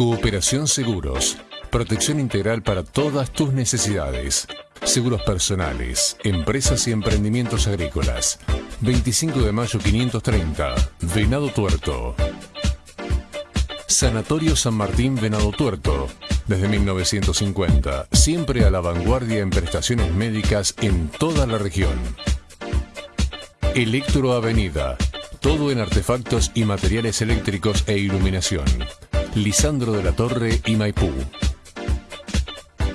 Cooperación Seguros. Protección integral para todas tus necesidades. Seguros personales, empresas y emprendimientos agrícolas. 25 de mayo 530, Venado Tuerto. Sanatorio San Martín Venado Tuerto. Desde 1950, siempre a la vanguardia en prestaciones médicas en toda la región. Electro Avenida. Todo en artefactos y materiales eléctricos e iluminación. Lisandro de la Torre y Maipú.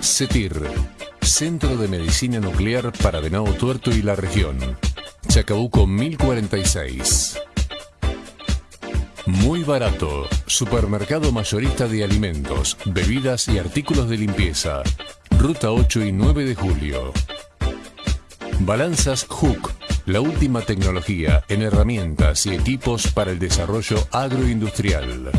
CETIR. Centro de Medicina Nuclear para Venado Tuerto y la región. Chacabuco 1046. Muy barato. Supermercado mayorista de alimentos, bebidas y artículos de limpieza. Ruta 8 y 9 de julio. Balanzas Hook. La última tecnología en herramientas y equipos para el desarrollo agroindustrial.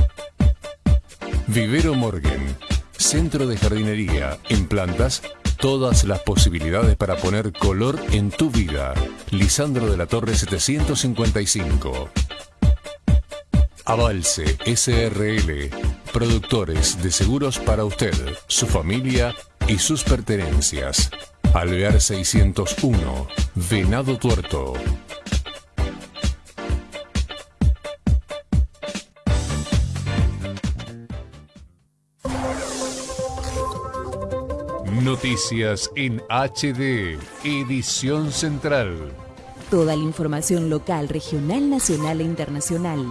Vivero Morgan. Centro de jardinería en plantas todas las posibilidades para poner color en tu vida. Lisandro de la Torre 755. Avalse SRL, productores de seguros para usted, su familia y sus pertenencias. Alvear 601, Venado Tuerto. Noticias en HD, edición central. Toda la información local, regional, nacional e internacional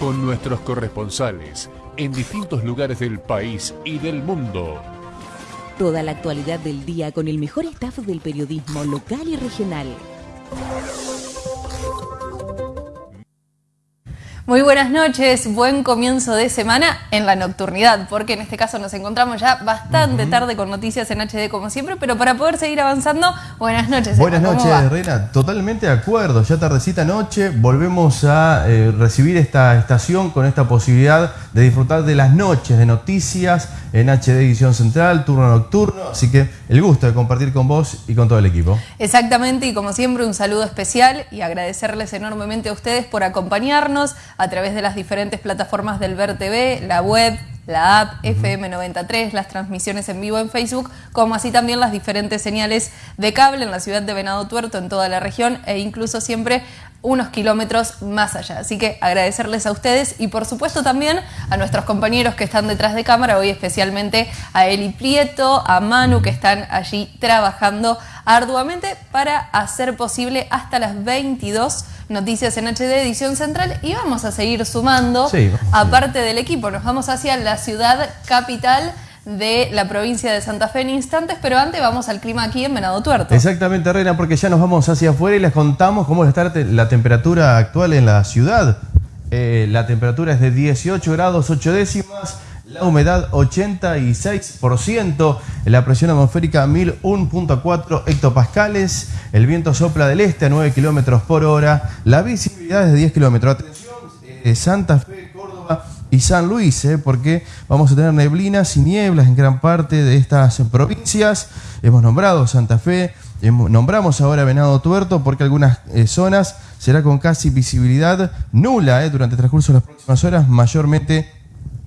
con nuestros corresponsales en distintos lugares del país y del mundo. Toda la actualidad del día con el mejor staff del periodismo local y regional. Muy buenas noches, buen comienzo de semana en la nocturnidad, porque en este caso nos encontramos ya bastante tarde con noticias en HD como siempre, pero para poder seguir avanzando, buenas noches. Buenas noches, Reina, totalmente de acuerdo, ya tardecita noche, volvemos a eh, recibir esta estación con esta posibilidad de disfrutar de las noches de noticias en HD Edición Central, turno nocturno, así que el gusto de compartir con vos y con todo el equipo. Exactamente, y como siempre un saludo especial y agradecerles enormemente a ustedes por acompañarnos a través de las diferentes plataformas del Ver TV, la web, la app FM93, las transmisiones en vivo en Facebook, como así también las diferentes señales de cable en la ciudad de Venado Tuerto, en toda la región e incluso siempre unos kilómetros más allá. Así que agradecerles a ustedes y por supuesto también a nuestros compañeros que están detrás de cámara, hoy especialmente a Eli Prieto, a Manu que están allí trabajando arduamente para hacer posible hasta las 22 noticias en HD edición central. Y vamos a seguir sumando, aparte del equipo, nos vamos hacia la ciudad capital de la provincia de Santa Fe en instantes, pero antes vamos al clima aquí en Venado Tuerto. Exactamente, Reina, porque ya nos vamos hacia afuera y les contamos cómo está la temperatura actual en la ciudad. Eh, la temperatura es de 18 grados 8 décimas, la humedad 86%, la presión atmosférica 1001.4 hectopascales, el viento sopla del este a 9 kilómetros por hora, la visibilidad es de 10 kilómetros. Atención, eh, Santa Fe, y San Luis, eh, porque vamos a tener neblinas y nieblas en gran parte de estas provincias. Hemos nombrado Santa Fe, nombramos ahora Venado Tuerto porque algunas eh, zonas será con casi visibilidad nula durante el transcurso de las próximas horas, mayormente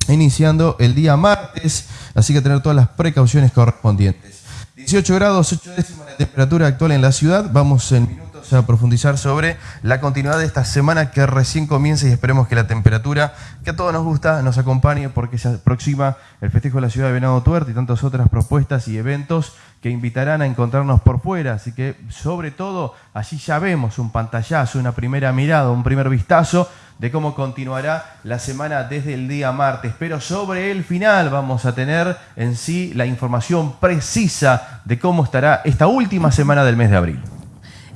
iniciando el día martes, así que tener todas las precauciones correspondientes. 18 grados, 8 décimas la temperatura actual en la ciudad. Vamos en minutos a profundizar sobre la continuidad de esta semana que recién comienza y esperemos que la temperatura que a todos nos gusta nos acompañe porque se aproxima el festejo de la ciudad de Venado Tuerto y tantas otras propuestas y eventos que invitarán a encontrarnos por fuera. Así que sobre todo allí ya vemos un pantallazo, una primera mirada, un primer vistazo de cómo continuará la semana desde el día martes. Pero sobre el final vamos a tener en sí la información precisa de cómo estará esta última semana del mes de abril.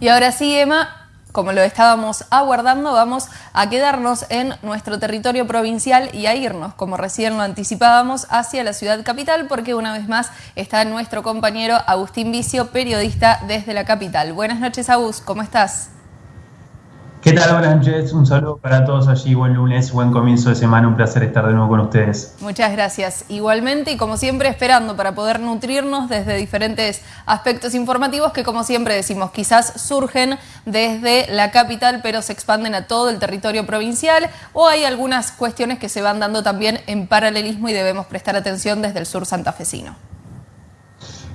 Y ahora sí, Emma, como lo estábamos aguardando, vamos a quedarnos en nuestro territorio provincial y a irnos, como recién lo anticipábamos, hacia la ciudad capital, porque una vez más está nuestro compañero Agustín Vicio, periodista desde la capital. Buenas noches, Agus, ¿cómo estás? ¿Qué tal? Buenas noches, un saludo para todos allí, buen lunes, buen comienzo de semana, un placer estar de nuevo con ustedes. Muchas gracias. Igualmente y como siempre esperando para poder nutrirnos desde diferentes aspectos informativos que como siempre decimos quizás surgen desde la capital pero se expanden a todo el territorio provincial o hay algunas cuestiones que se van dando también en paralelismo y debemos prestar atención desde el sur santafesino.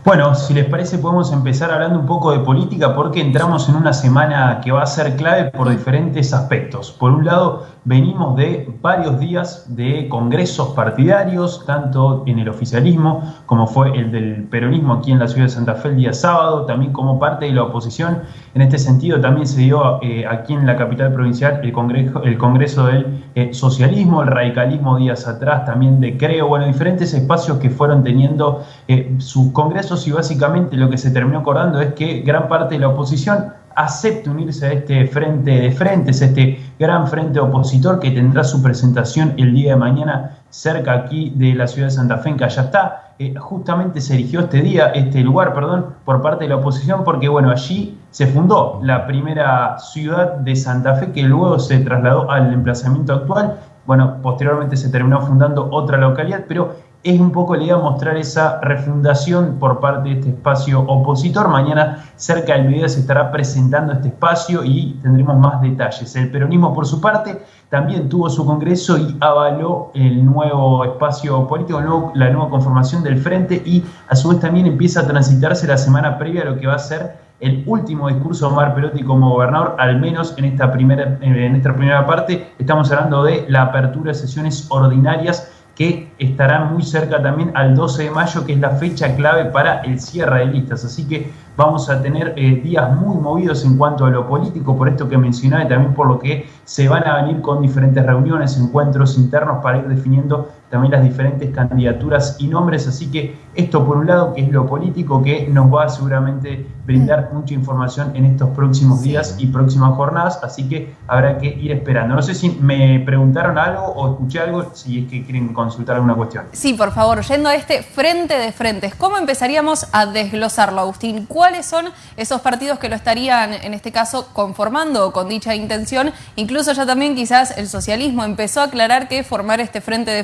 Bueno, si les parece podemos empezar hablando un poco de política porque entramos en una semana que va a ser clave por diferentes aspectos. Por un lado, venimos de varios días de congresos partidarios, tanto en el oficialismo como fue el del peronismo aquí en la ciudad de Santa Fe el día sábado, también como parte de la oposición. En este sentido también se dio eh, aquí en la capital provincial el congreso, el congreso del eh, socialismo, el radicalismo días atrás, también de Creo, bueno, diferentes espacios que fueron teniendo eh, sus congresos y básicamente lo que se terminó acordando es que gran parte de la oposición acepte unirse a este frente de frentes, este gran frente opositor que tendrá su presentación el día de mañana cerca aquí de la ciudad de Santa Fe, en está. Eh, justamente se eligió este día, este lugar, perdón, por parte de la oposición, porque bueno, allí se fundó la primera ciudad de Santa Fe que luego se trasladó al emplazamiento actual. Bueno, posteriormente se terminó fundando otra localidad, pero es un poco la idea mostrar esa refundación por parte de este espacio opositor. Mañana cerca del mediodía se estará presentando este espacio y tendremos más detalles. El peronismo, por su parte, también tuvo su congreso y avaló el nuevo espacio político, la nueva conformación del frente y a su vez también empieza a transitarse la semana previa a lo que va a ser el último discurso de Omar Perotti como gobernador, al menos en esta primera, en esta primera parte. Estamos hablando de la apertura de sesiones ordinarias que estará muy cerca también al 12 de mayo, que es la fecha clave para el cierre de listas. Así que vamos a tener eh, días muy movidos en cuanto a lo político, por esto que mencionaba y también por lo que se van a venir con diferentes reuniones, encuentros internos para ir definiendo también las diferentes candidaturas y nombres. Así que esto por un lado, que es lo político, que nos va a seguramente brindar mucha información en estos próximos días y próximas jornadas, así que habrá que ir esperando. No sé si me preguntaron algo o escuché algo, si es que quieren consultar alguna cuestión. Sí, por favor, yendo a este frente de frentes, ¿cómo empezaríamos a desglosarlo, Agustín? ¿Cuáles son esos partidos que lo estarían, en este caso, conformando con dicha intención? Incluso ya también quizás el socialismo empezó a aclarar que formar este frente de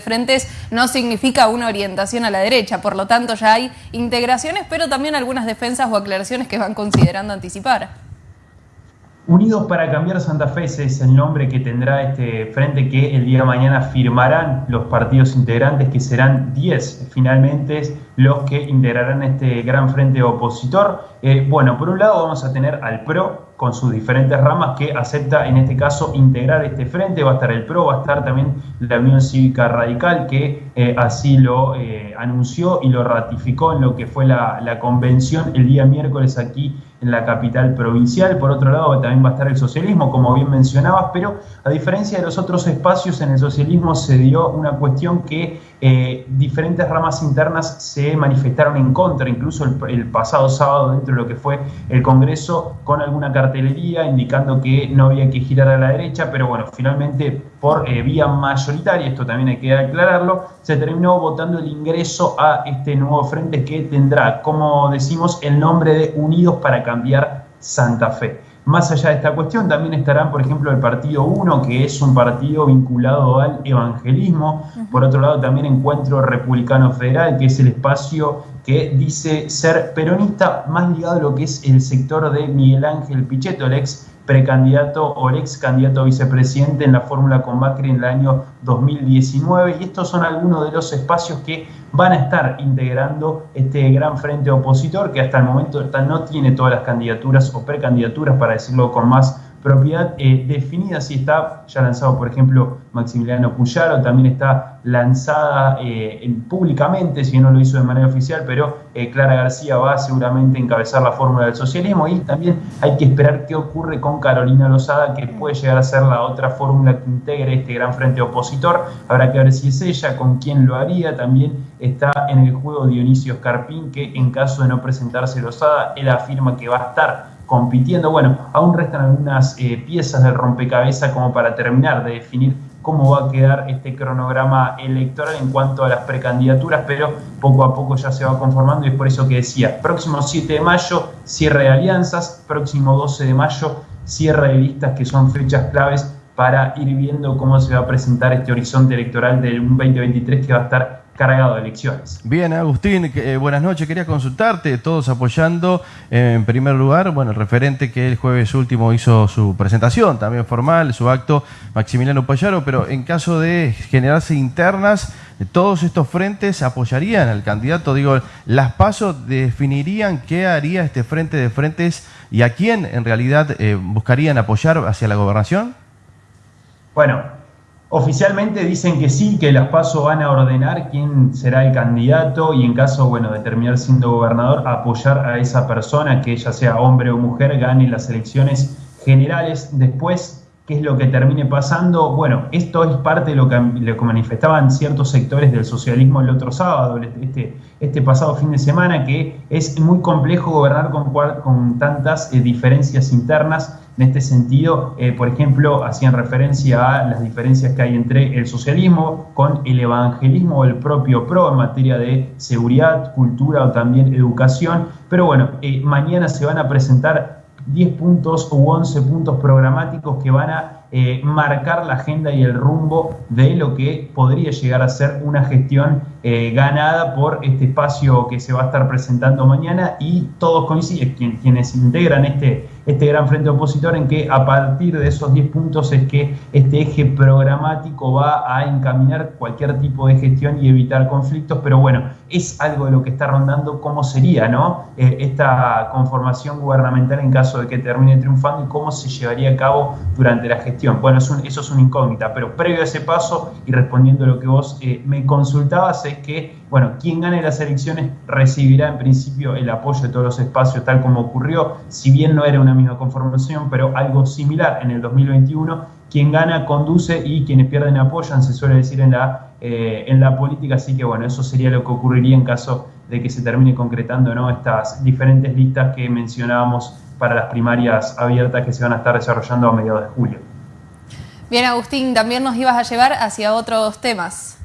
no significa una orientación a la derecha, por lo tanto ya hay integraciones, pero también algunas defensas o aclaraciones que van considerando anticipar. Unidos para cambiar Santa Fe es el nombre que tendrá este frente que el día de mañana firmarán los partidos integrantes, que serán 10 finalmente los que integrarán este gran frente opositor. Eh, bueno, por un lado vamos a tener al PRO, con sus diferentes ramas que acepta en este caso integrar este frente. Va a estar el PRO, va a estar también la Unión Cívica Radical que eh, así lo eh, anunció y lo ratificó en lo que fue la, la, convención el día miércoles aquí en la capital provincial. Por otro lado también va a estar el socialismo, como bien mencionabas, pero a diferencia de los otros espacios en el socialismo se dio una cuestión que eh, diferentes ramas internas se manifestaron en contra, incluso el, pasado sábado dentro de lo que fue el Congreso, con alguna cartelería indicando que no había que girar a la derecha, pero bueno, finalmente por eh, vía mayoritaria, esto también hay que aclararlo, se terminó votando el ingreso a este nuevo frente que tendrá, como decimos, el nombre de Unidos para Cambiar Santa Fe. Más allá de esta cuestión, también estarán, por ejemplo, el Partido 1, que es un partido vinculado al evangelismo. Por otro lado, también Encuentro Republicano Federal, que es el espacio que dice ser peronista más ligado a lo que es el sector de Miguel Ángel Pichetto, el ex precandidato o ex candidato a vicepresidente en la fórmula con Macri en el año 2019. Y estos son algunos de los espacios que van a estar integrando este gran frente opositor que hasta el momento no tiene todas las candidaturas o precandidaturas, para decirlo con más propiedad eh, definida, si está ya lanzado, por ejemplo, Maximiliano Puyaro, también está lanzada eh, públicamente, si no lo hizo de manera oficial, pero eh, Clara García va seguramente a encabezar la fórmula del socialismo y también hay que esperar qué ocurre con Carolina Lozada, que puede llegar a ser la otra fórmula que integre este gran frente opositor. Habrá que ver si es ella, con quién lo haría. También está en el juego Dionisio Escarpín, que en caso de no presentarse Lozada, él afirma que va a estar compitiendo. Bueno, aún restan algunas eh, piezas del rompecabezas como para terminar de definir cómo va a quedar este cronograma electoral en cuanto a las precandidaturas, pero poco a poco ya se va conformando y es por eso que decía, próximo 7 de mayo, cierre de alianzas, próximo 12 de mayo, cierre de listas que son fechas claves para ir viendo cómo se va a presentar este horizonte electoral del 2023 que va a estar cargado de elecciones. Bien, Agustín, eh, buenas noches. Quería consultarte, todos apoyando eh, en primer lugar, bueno, el referente que el jueves último hizo su presentación, también formal, su acto, Maximiliano Payaro, pero en caso de generarse internas, todos estos frentes apoyarían al candidato. Digo, las pasos definirían qué haría este frente de frentes y a quién en realidad eh, buscarían apoyar hacia la gobernación. Bueno, Oficialmente dicen que sí, que las PASO van a ordenar quién será el candidato y en caso, bueno, de terminar siendo gobernador, apoyar a esa persona, que ya sea hombre o mujer, gane las elecciones generales. Después, ¿qué es lo que termine pasando? Bueno, esto es parte de lo que, manifestaban ciertos sectores del socialismo el otro sábado, este, este pasado fin de semana, que es muy complejo gobernar con, con tantas eh, diferencias internas en este sentido, eh, por ejemplo, hacían referencia a las diferencias que hay entre el socialismo con el evangelismo o el propio PRO en materia de seguridad, cultura o también educación. Pero bueno, eh, mañana se van a presentar 10 puntos u 11 puntos programáticos que van a eh, marcar la agenda y el rumbo de lo que podría llegar a ser una gestión ganada por este espacio que se va a estar presentando mañana y todos coinciden, quienes integran este este gran frente opositor en que a partir de esos 10 puntos es que este eje programático va a encaminar cualquier tipo de gestión y evitar conflictos, pero bueno, es algo de lo que está rondando cómo sería ¿no? Eh, esta conformación gubernamental en caso de que termine triunfando y cómo se llevaría a cabo durante la gestión. Bueno, eso es una incógnita, pero previo a ese paso y respondiendo a lo que vos eh, me consultabas es que, bueno, quien gane las elecciones recibirá en principio el apoyo de todos los espacios tal como ocurrió, si bien no era una misma conformación, pero algo similar en el 2021. Quien gana conduce y quienes pierden apoyan, se suele decir en la, eh, en la política, así que bueno, eso sería lo que ocurriría en caso de que se termine concretando ¿no? estas diferentes listas que mencionábamos para las primarias abiertas que se van a estar desarrollando a mediados de julio. Bien, Agustín, también nos ibas a llevar hacia otros temas.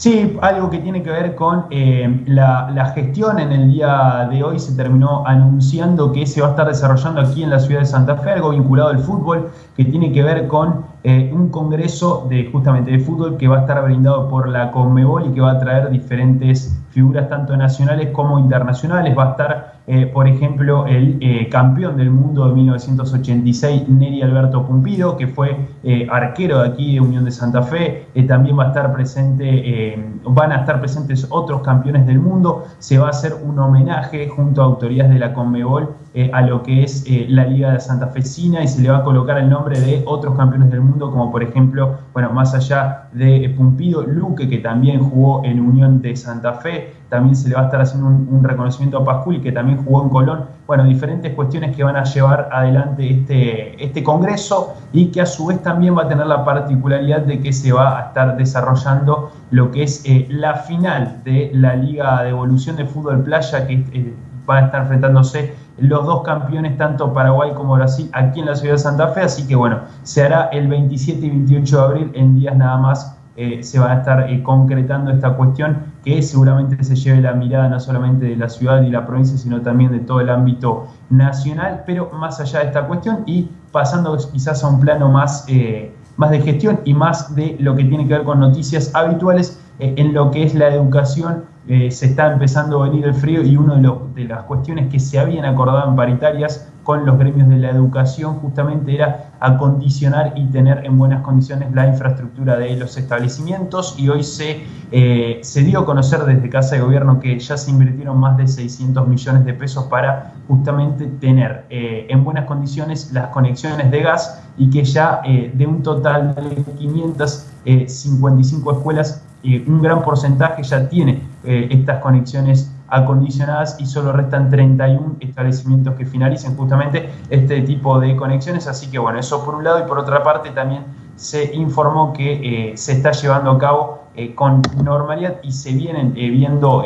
Sí, algo que tiene que ver con eh, la, gestión en el día de hoy. Se terminó anunciando que se va a estar desarrollando aquí en la ciudad de Santa Fe, algo vinculado al fútbol, que tiene que ver con eh, un congreso de justamente de fútbol que va a estar brindado por la Conmebol y que va a traer diferentes figuras tanto nacionales como internacionales. Va a estar eh, por ejemplo, el eh, campeón del mundo de 1986, Neri Alberto Pumpido, que fue eh, arquero de aquí de Unión de Santa Fe. también va a estar presente, van a estar presentes otros campeones del mundo. Se va a hacer un homenaje junto a autoridades de la Conmebol a lo que es la Liga de Santa Fecina y se le va a colocar el nombre de otros campeones del mundo, como por ejemplo, bueno, más allá de Pumpido, Luque, que también jugó en Unión de Santa Fe también se le va a estar haciendo un, reconocimiento a Pascual, que también jugó en Colón. Bueno, diferentes cuestiones que van a llevar adelante este, este congreso y que a su vez también va a tener la particularidad de que se va a estar desarrollando lo que es eh, la final de la Liga de Evolución de Fútbol Playa, que eh, van a estar enfrentándose los dos campeones, tanto Paraguay como Brasil, aquí en la ciudad de Santa Fe. Así que bueno, se hará el 27 y 28 de abril, en días nada más eh, se va a estar eh, concretando esta cuestión que seguramente se lleve la mirada no solamente de la ciudad y la provincia, sino también de todo el ámbito nacional, pero más allá de esta cuestión y pasando quizás a un plano más, eh, más de gestión y más de lo que tiene que ver con noticias habituales en lo que es la educación. Se está empezando a venir el frío y una de, las cuestiones que se habían acordado en paritarias con los gremios de la educación justamente era acondicionar y tener en buenas condiciones la infraestructura de los establecimientos y hoy se, eh, dio a conocer desde Casa de Gobierno que ya se invirtieron más de 600 millones de pesos para justamente tener eh, en buenas condiciones las conexiones de gas y que ya eh, de un total de 555 escuelas, un gran porcentaje ya tiene estas conexiones acondicionadas y solo restan 31 establecimientos que finalicen justamente este tipo de conexiones. Así que bueno, eso por un lado y por otra parte también se informó que eh, se está llevando a cabo eh, con normalidad y se vienen eh, viendo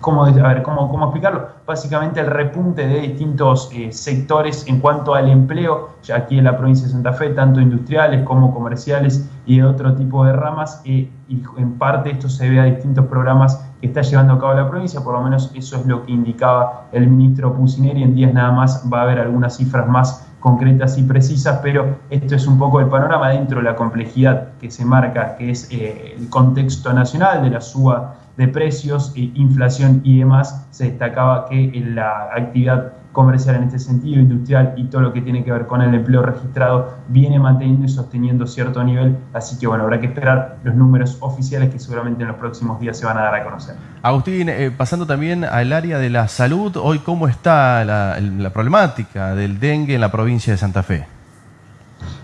¿Cómo, a ¿cómo, ¿cómo, explicarlo? Básicamente el repunte de distintos sectores en cuanto al empleo, aquí en la provincia de Santa Fe, tanto industriales como comerciales y de otro tipo de ramas, y en parte esto se ve a distintos programas que está llevando a cabo la provincia, por lo menos eso es lo que indicaba el ministro Pucineri, en días nada más va a haber algunas cifras más concretas y precisas, pero esto es un poco el panorama dentro de la complejidad que se marca, que es eh, el contexto nacional de la suba de precios, inflación y demás, se destacaba que la actividad comercial en este sentido, industrial y todo lo que tiene que ver con el empleo registrado viene manteniendo y sosteniendo cierto nivel, así que bueno, habrá que esperar los números oficiales que seguramente en los próximos días se van a dar a conocer. Agustín, eh, pasando también al área de la salud, hoy cómo está la problemática del dengue en la provincia de Santa Fe.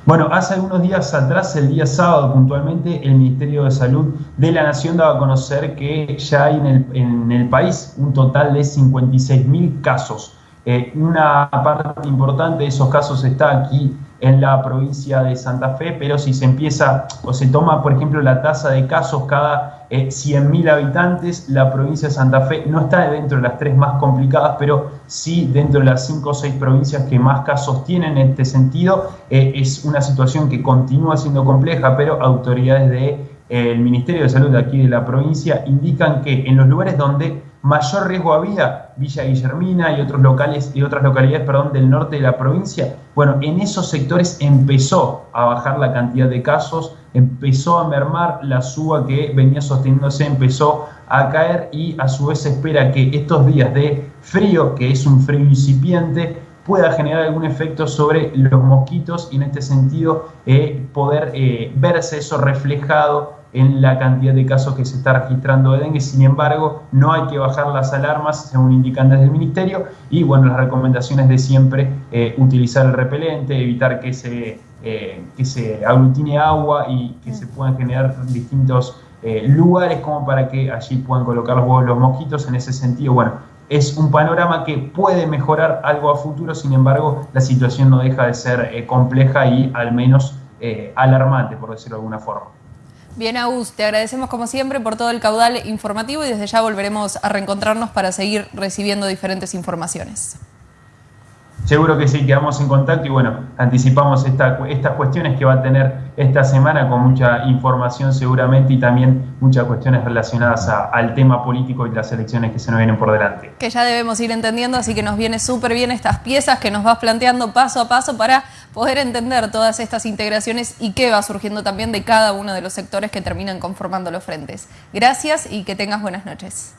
Bueno, hace algunos días atrás, el día sábado puntualmente, el Ministerio de Salud de la Nación daba a conocer que ya hay en el, país un total de 56.000 casos. Eh, una parte importante de esos casos está aquí en la provincia de Santa Fe, pero si se empieza o se toma, por ejemplo, la tasa de casos cada eh, 100.000 habitantes, la provincia de Santa Fe no está dentro de las tres más complicadas, pero sí dentro de las cinco o seis provincias que más casos tienen en este sentido. Eh, es una situación que continúa siendo compleja, pero autoridades del de, Ministerio de Salud de aquí de la provincia indican que en los lugares donde mayor riesgo había, Villa Guillermina y otros locales y otras localidades, perdón, del norte de la provincia. Bueno, en esos sectores empezó a bajar la cantidad de casos, empezó a mermar la suba que venía sosteniéndose, empezó a caer y a su vez se espera que estos días de frío, que es un frío incipiente, pueda generar algún efecto sobre los mosquitos y en este sentido eh, poder eh, verse eso reflejado en la cantidad de casos que se está registrando de dengue. Sin embargo, no hay que bajar las alarmas, según indican desde el Ministerio, y bueno, las recomendaciones de siempre, eh, utilizar el repelente, evitar que se, eh, que se aglutine agua y que se puedan generar distintos eh, lugares como para que allí puedan colocar los huevos los mosquitos. En ese sentido, bueno, es un panorama que puede mejorar algo a futuro, sin embargo, la situación no deja de ser compleja y al menos alarmante, por decirlo de alguna forma. Bien, Agus, te agradecemos como siempre por todo el caudal informativo y desde ya volveremos a reencontrarnos para seguir recibiendo diferentes informaciones. Seguro que sí, quedamos en contacto y bueno, anticipamos estas cuestiones que va a tener esta semana con mucha información seguramente y también muchas cuestiones relacionadas al tema político y las elecciones que se nos vienen por delante. Que ya debemos ir entendiendo, así que nos viene súper bien estas piezas que nos vas planteando paso a paso para poder entender todas estas integraciones y qué va surgiendo también de cada uno de los sectores que terminan conformando los frentes. Gracias y que tengas buenas noches.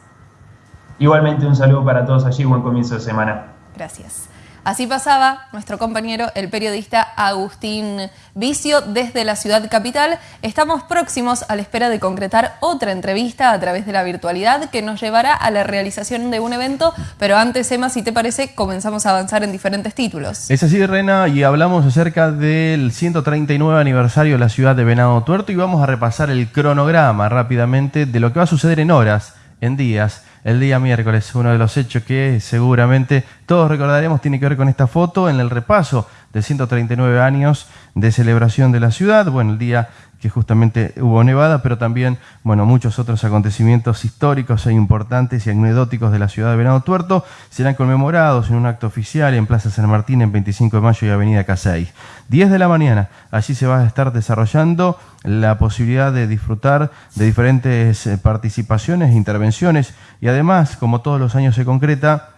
Igualmente un saludo para todos allí, buen comienzo de semana. Gracias. Así pasaba nuestro compañero, el periodista Agustín Vicio, desde la ciudad capital. Estamos próximos a la espera de concretar otra entrevista a través de la virtualidad que nos llevará a la realización de un evento, pero antes, Emma, si te parece, comenzamos a avanzar en diferentes títulos. Es así, Rena, y hablamos acerca del 139 aniversario de la ciudad de Venado Tuerto y vamos a repasar el cronograma rápidamente de lo que va a suceder en horas, en días, el día miércoles. Uno de los hechos que seguramente todos recordaremos tiene que ver con esta foto en el repaso de 139 años de celebración de la ciudad. Bueno, el día que justamente hubo nevada, pero también, bueno, muchos otros acontecimientos históricos e importantes y anecdóticos de la ciudad de Venado Tuerto serán conmemorados en un acto oficial en Plaza San Martín en 25 de mayo y Avenida Casey. 10 de la mañana, allí se va a estar desarrollando la posibilidad de disfrutar de diferentes eh, participaciones e intervenciones y además, como todos los años se concreta,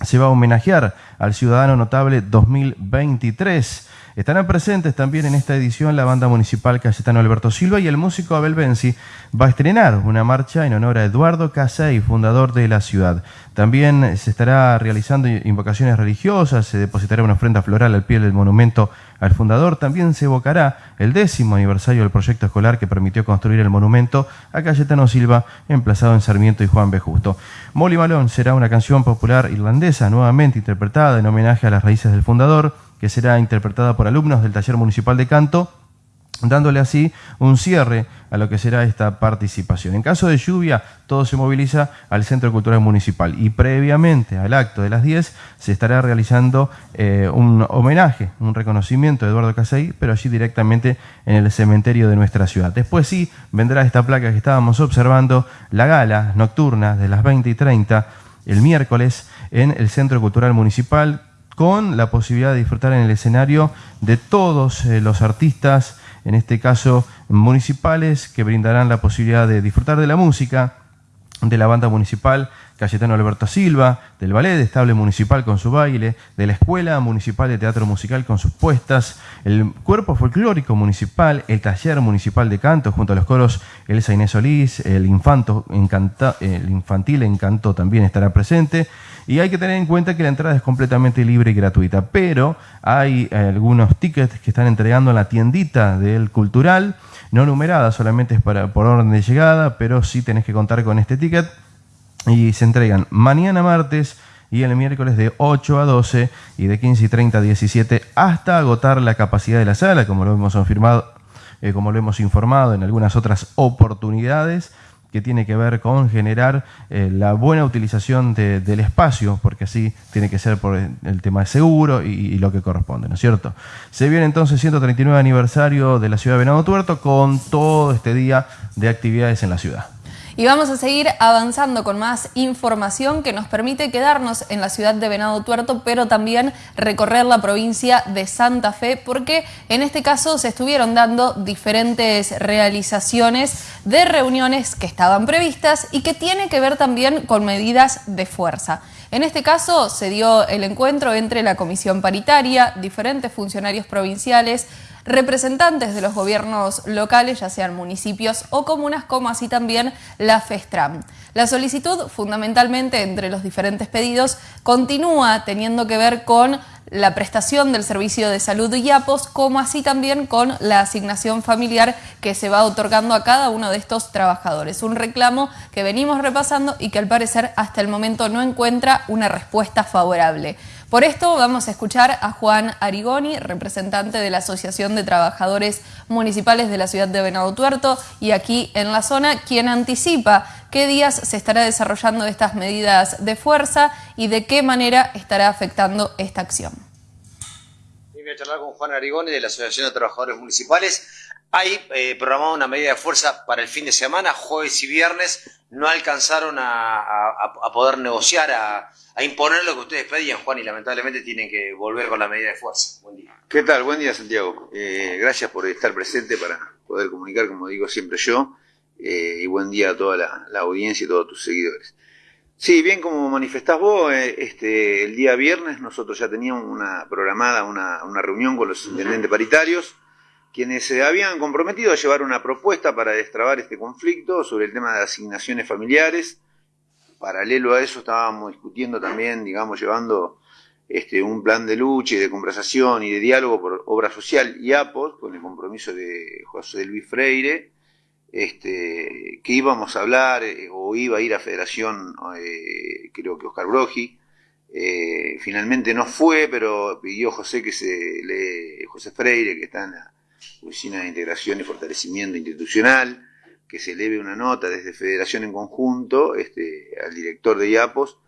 se va a homenajear al Ciudadano Notable 2023 Estarán presentes también en esta edición la banda municipal Cayetano Alberto Silva y el músico Abel Benzi va a estrenar una marcha en honor a Eduardo Casey, fundador de la ciudad. También se estará realizando invocaciones religiosas, se depositará una ofrenda floral al pie del monumento al fundador. También se evocará el décimo aniversario del proyecto escolar que permitió construir el monumento a Cayetano Silva, emplazado en Sarmiento y Juan B. Justo. Molly Malone será una canción popular irlandesa nuevamente interpretada en homenaje a las raíces del fundador que será interpretada por alumnos del Taller Municipal de Canto, dándole así un cierre a lo que será esta participación. En caso de lluvia, todo se moviliza al Centro Cultural Municipal y previamente al acto de las 10 se estará realizando eh, un homenaje, un reconocimiento de Eduardo Casey, pero allí directamente en el cementerio de nuestra ciudad. Después sí vendrá esta placa que estábamos observando, la gala nocturna de las 20 y 30 el miércoles en el Centro Cultural Municipal con la posibilidad de disfrutar en el escenario de todos eh, los artistas, en este caso municipales, que brindarán la posibilidad de disfrutar de la música de la banda municipal Cayetano Alberto Silva, del Ballet de Estable Municipal con su baile, de la Escuela Municipal de Teatro Musical con sus puestas, el Cuerpo Folclórico Municipal, el Taller Municipal de Canto junto a los coros Elsa Inés Solís, el, Infanto, el Infantil Encanto también estará presente. Y hay que tener en cuenta que la entrada es completamente libre y gratuita, pero hay algunos tickets que están entregando en la tiendita del Cultural, no numerada, solamente es para, por orden de llegada, pero sí tenés que contar con este ticket y se entregan mañana martes y el miércoles de 8 a 12 y de 15 y 30 a 17 hasta agotar la capacidad de la sala, como lo hemos confirmado, eh, como lo hemos informado en algunas otras oportunidades que tiene que ver con generar eh, la buena utilización del espacio, porque así tiene que ser por el tema de seguro y, y, lo que corresponde, ¿no es cierto? Se viene entonces 139 aniversario de la ciudad de Venado Tuerto con todo este día de actividades en la ciudad. Y vamos a seguir avanzando con más información que nos permite quedarnos en la ciudad de Venado Tuerto, pero también recorrer la provincia de Santa Fe, porque en este caso se estuvieron dando diferentes realizaciones de reuniones que estaban previstas y que tiene que ver también con medidas de fuerza. En este caso se dio el encuentro entre la comisión paritaria, diferentes funcionarios provinciales, representantes de los gobiernos locales, ya sean municipios o comunas, como así también la FESTRAM. La solicitud, fundamentalmente entre los diferentes pedidos, continúa teniendo que ver con la prestación del servicio de salud y IAPOS, como así también con la asignación familiar que se va otorgando a cada uno de estos trabajadores. Un reclamo que venimos repasando y que al parecer hasta el momento no encuentra una respuesta favorable. Por esto vamos a escuchar a Juan Arigoni, representante de la Asociación de Trabajadores Municipales de la ciudad de Venado Tuerto y aquí en la zona, quien anticipa qué días se estará desarrollando estas medidas de fuerza y de qué manera estará afectando esta acción. Voy a charlar con Juan Arigoni de la Asociación de Trabajadores Municipales. Hay eh, programada una medida de fuerza para el fin de semana, jueves y viernes. No alcanzaron a, poder negociar, a, imponer lo que ustedes pedían, Juan, y lamentablemente tienen que volver con la medida de fuerza. Buen día. ¿Qué tal? Buen día, Santiago. Eh, gracias por estar presente para poder comunicar, como digo siempre yo. Eh, y buen día a toda la, audiencia y a todos tus seguidores. Sí, bien como manifestás vos, este, el día viernes nosotros ya teníamos una programada una, una reunión con los intendentes paritarios quienes se habían comprometido a llevar una propuesta para destrabar este conflicto sobre el tema de asignaciones familiares. Paralelo a eso estábamos discutiendo también, digamos, llevando este, un plan de lucha y de conversación y de diálogo por obra social y APOS, con el compromiso de José Luis Freire, este, que íbamos a hablar eh, o iba a ir a Federación, eh, creo que Oscar Brogi, eh, finalmente no fue, pero pidió José que se le, José Freire, que está en la Oficina de Integración y Fortalecimiento Institucional, que se eleve una nota desde Federación en conjunto este, al director de IAPOS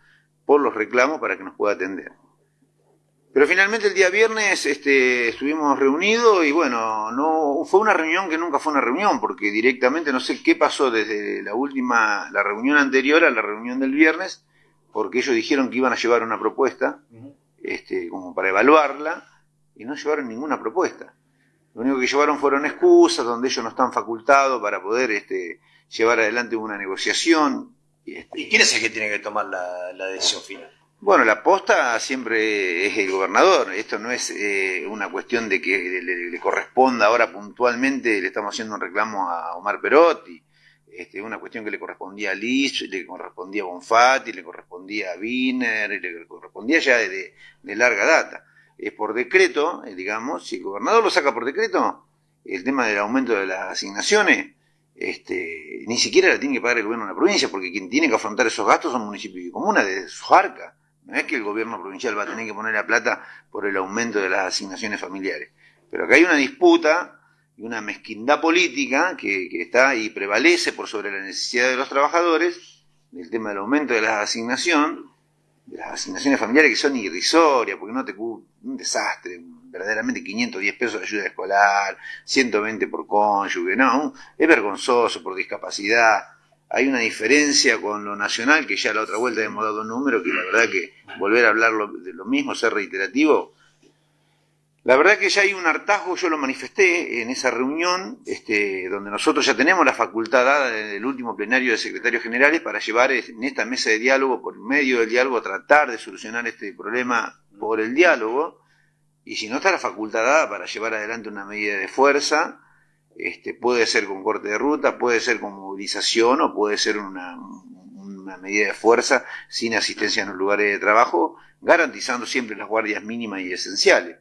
por los reclamos para que nos pueda atender. Pero finalmente el día viernes este, estuvimos reunidos y bueno, no fue una reunión que nunca fue una reunión, porque directamente no sé qué pasó desde la última, la reunión anterior a la reunión del viernes, porque ellos dijeron que iban a llevar una propuesta, este, como para evaluarla, y no llevaron ninguna propuesta. Lo único que llevaron fueron excusas donde ellos no están facultados para poder este, llevar adelante una negociación. Este, ¿Y quién es el que tiene que tomar la, decisión final? Bueno, la posta siempre es el gobernador. Esto no es eh, una cuestión de que le, corresponda ahora puntualmente, le estamos haciendo un reclamo a Omar Perotti. Este, una cuestión que le correspondía a Liz, le correspondía a Bonfatti, le correspondía a Wiener, le correspondía ya de larga data es por decreto, eh, digamos, si el gobernador lo saca por decreto, el tema del aumento de las asignaciones, este, ni siquiera la tiene que pagar el gobierno de la provincia, porque quien tiene que afrontar esos gastos son municipios y comunas de su arca. No es que el gobierno provincial va a tener que poner la plata por el aumento de las asignaciones familiares. Pero acá hay una disputa y una mezquindad política que, está y prevalece por sobre la necesidad de los trabajadores del tema del aumento de las asignaciones de las asignaciones familiares que son irrisorias, porque no te un desastre, verdaderamente 510 pesos de ayuda escolar, 120 por cónyuge, no, es vergonzoso por discapacidad. Hay una diferencia con lo nacional, que ya la otra vuelta hemos dado un número, que la verdad que volver a hablar de lo mismo, ser reiterativo, La verdad que ya hay un hartazgo, yo lo manifesté en esa reunión, este, donde nosotros ya tenemos la facultad dada del último plenario de secretarios generales para llevar en esta mesa de diálogo, por medio del diálogo, a tratar de solucionar este problema por el diálogo, y si no está la facultad dada para llevar adelante una medida de fuerza, este, puede ser con corte de ruta, puede ser con movilización o puede ser una, una medida de fuerza sin asistencia en los lugares de trabajo, garantizando siempre las guardias mínimas y esenciales.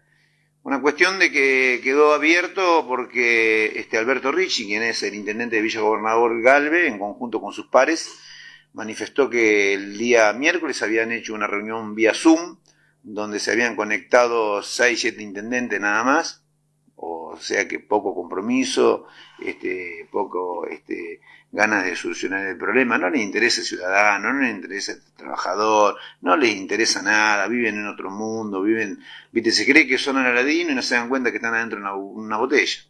Una cuestión de que quedó abierto porque este Alberto Ricci, quien es el intendente de Villa Gobernador Galve, en conjunto con sus pares, manifestó que el día miércoles habían hecho una reunión vía Zoom, donde se habían conectado 6, 7 intendentes nada más, o sea que poco compromiso, este, poco este, ganas de solucionar el problema, no les interesa el ciudadano, no les interesa el trabajador, no les interesa nada, viven en otro mundo, viven, viste, se cree que son Aladino y no se dan cuenta que están adentro de una, botella.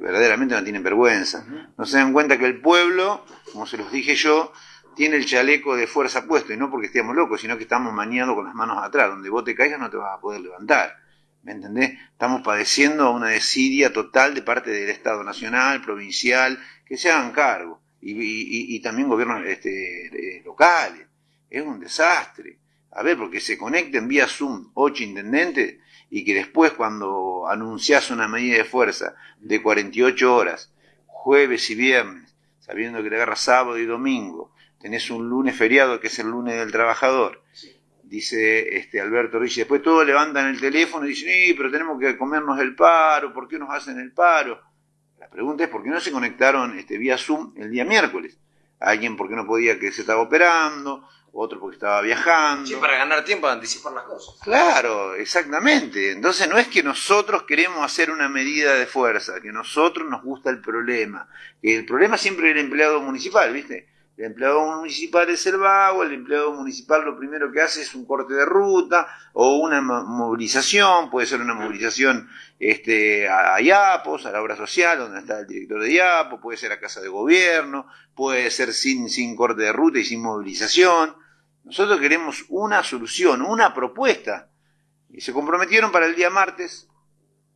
Verdaderamente no tienen vergüenza. No se dan cuenta que el pueblo, como se los dije yo, tiene el chaleco de fuerza puesto, y no porque estemos locos, sino que estamos maniados con las manos atrás. Donde vos te caigas no te vas a poder levantar. ¿Me entendés? Estamos padeciendo una desidia total de parte del Estado Nacional, provincial, que se hagan cargo y, también gobiernos este, locales. Es un desastre. A ver, porque se conecten vía Zoom ocho intendentes y que después cuando anuncias una medida de fuerza de 48 horas, jueves y viernes, sabiendo que le agarra sábado y domingo, tenés un lunes feriado que es el lunes del trabajador, dice este Alberto Ricci, después todos levantan el teléfono y dicen, sí, pero tenemos que comernos el paro, ¿por qué nos hacen el paro? La pregunta es por qué no se conectaron este, vía Zoom el día miércoles. Alguien porque no podía que se estaba operando, otro porque estaba viajando. Sí, para ganar tiempo, anticipar las cosas. Claro, exactamente. Entonces no es que nosotros queremos hacer una medida de fuerza, que nosotros nos gusta el problema. Que el problema siempre es el empleado municipal, ¿viste? El empleado municipal es el vago, el empleado municipal lo primero que hace es un corte de ruta o una movilización, puede ser una movilización este, a, IAPOS, a la obra social, donde está el director de IAPO, puede ser a casa de gobierno, puede ser sin, sin corte de ruta y sin movilización. Nosotros queremos una solución, una propuesta. Y se comprometieron para el día martes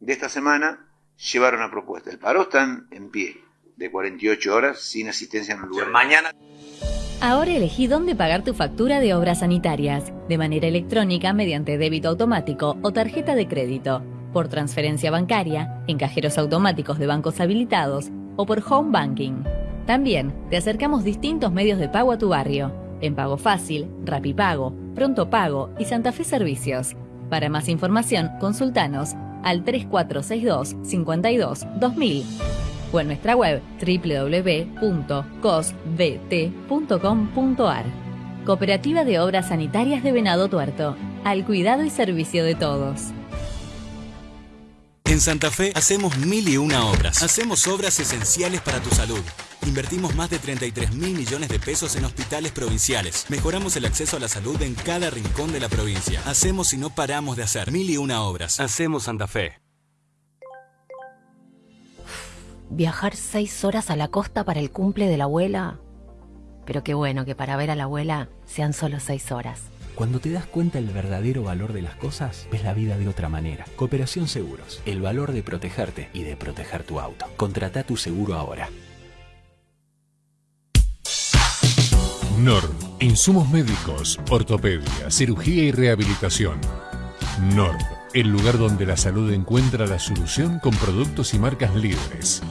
de esta semana llevar una propuesta. El paro está en pie de 48 horas sin asistencia en el lugar. Mañana. Ahora elegí dónde pagar tu factura de obras sanitarias, de manera electrónica mediante débito automático o tarjeta de crédito, por transferencia bancaria, en cajeros automáticos de bancos habilitados o por home banking. También te acercamos distintos medios de pago a tu barrio, en Pago Fácil, Rapipago, Pronto Pago y Santa Fe Servicios. Para más información, consultanos al 3462 52 2000 o en nuestra web www.cosbt.com.ar. Cooperativa de Obras Sanitarias de Venado Tuerto, al cuidado y servicio de todos. En Santa Fe hacemos mil y una obras. Hacemos obras esenciales para tu salud. Invertimos más de 33 mil millones de pesos en hospitales provinciales. Mejoramos el acceso a la salud en cada rincón de la provincia. Hacemos y no paramos de hacer mil y una obras. Hacemos Santa Fe. Viajar seis horas a la costa para el cumple de la abuela. Pero qué bueno que para ver a la abuela sean solo seis horas. Cuando te das cuenta del verdadero valor de las cosas, ves la vida de otra manera. Cooperación Seguros, el valor de protegerte y de proteger tu auto. Contrata tu seguro ahora. NOR, insumos médicos, ortopedia, cirugía y rehabilitación. NOR el lugar donde la salud encuentra la solución con productos y marcas libres.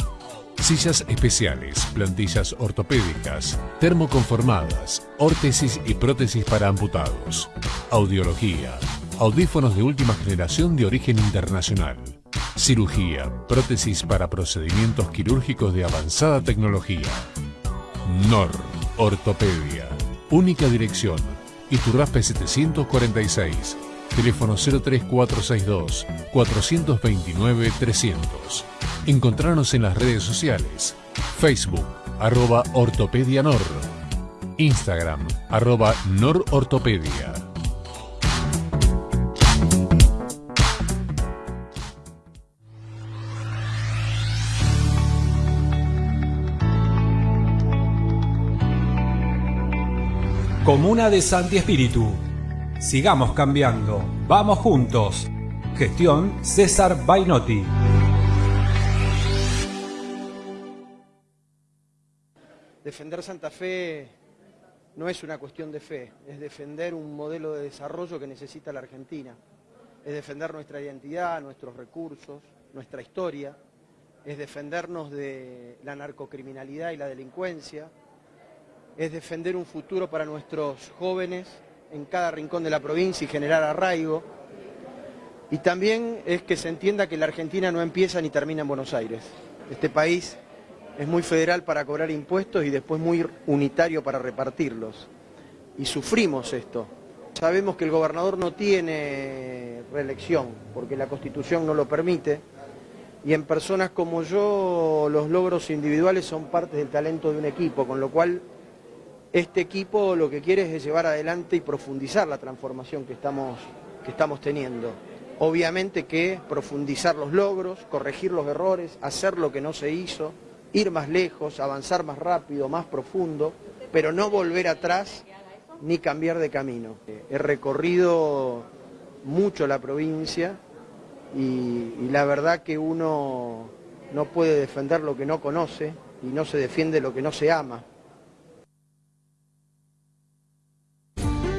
Sillas especiales, plantillas ortopédicas, termoconformadas, órtesis y prótesis para amputados, audiología, audífonos de última generación de origen internacional, cirugía, prótesis para procedimientos quirúrgicos de avanzada tecnología. NOR, Ortopedia, única dirección, Iturraspe 746 Teléfono 03462 429 300. Encontrarnos en las redes sociales. Facebook, arroba Ortopedia Nor. Instagram, arroba Norortopedia. Comuna de Santi Espíritu Sigamos cambiando. Vamos juntos. Gestión César Bainotti. Defender Santa Fe no es una cuestión de fe, es defender un modelo de desarrollo que necesita la Argentina, es defender nuestra identidad, nuestros recursos, nuestra historia, es defendernos de la narcocriminalidad y la delincuencia, es defender un futuro para nuestros jóvenes en cada rincón de la provincia y generar arraigo. Y también es que se entienda que la Argentina no empieza ni termina en Buenos Aires. Este país es muy federal para cobrar impuestos y después muy unitario para repartirlos. Y sufrimos esto. Sabemos que el gobernador no tiene reelección porque la Constitución no lo permite y en personas como yo los logros individuales son parte del talento de un equipo, con lo cual este equipo lo que quiere es llevar adelante y profundizar la transformación que estamos, que estamos teniendo. Obviamente que profundizar los logros, corregir los errores, hacer lo que no se hizo, ir más lejos, avanzar más rápido, más profundo, pero no volver atrás ni cambiar de camino. He recorrido mucho la provincia y, la verdad que uno no puede defender lo que no conoce y no se defiende lo que no se ama.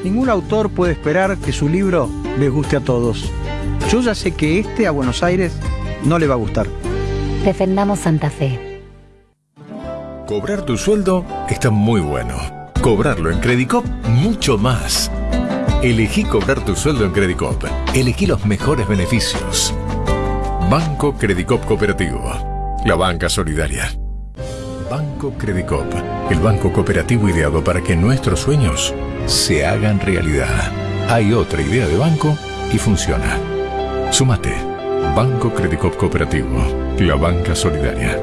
Ningún autor puede esperar que su libro les guste a todos. Yo ya sé que este a Buenos Aires no le va a gustar. Defendamos Santa Fe. Cobrar tu sueldo está muy bueno. Cobrarlo en Credicop mucho más. Elegí cobrar tu sueldo en Credicop. Elegí los mejores beneficios. Banco Credicop Cooperativo. La banca solidaria. Banco Credicop. El banco cooperativo ideado para que nuestros sueños se hagan realidad. Hay otra idea de banco y funciona. Sumate. Banco Credicop Cooperativo. La banca solidaria.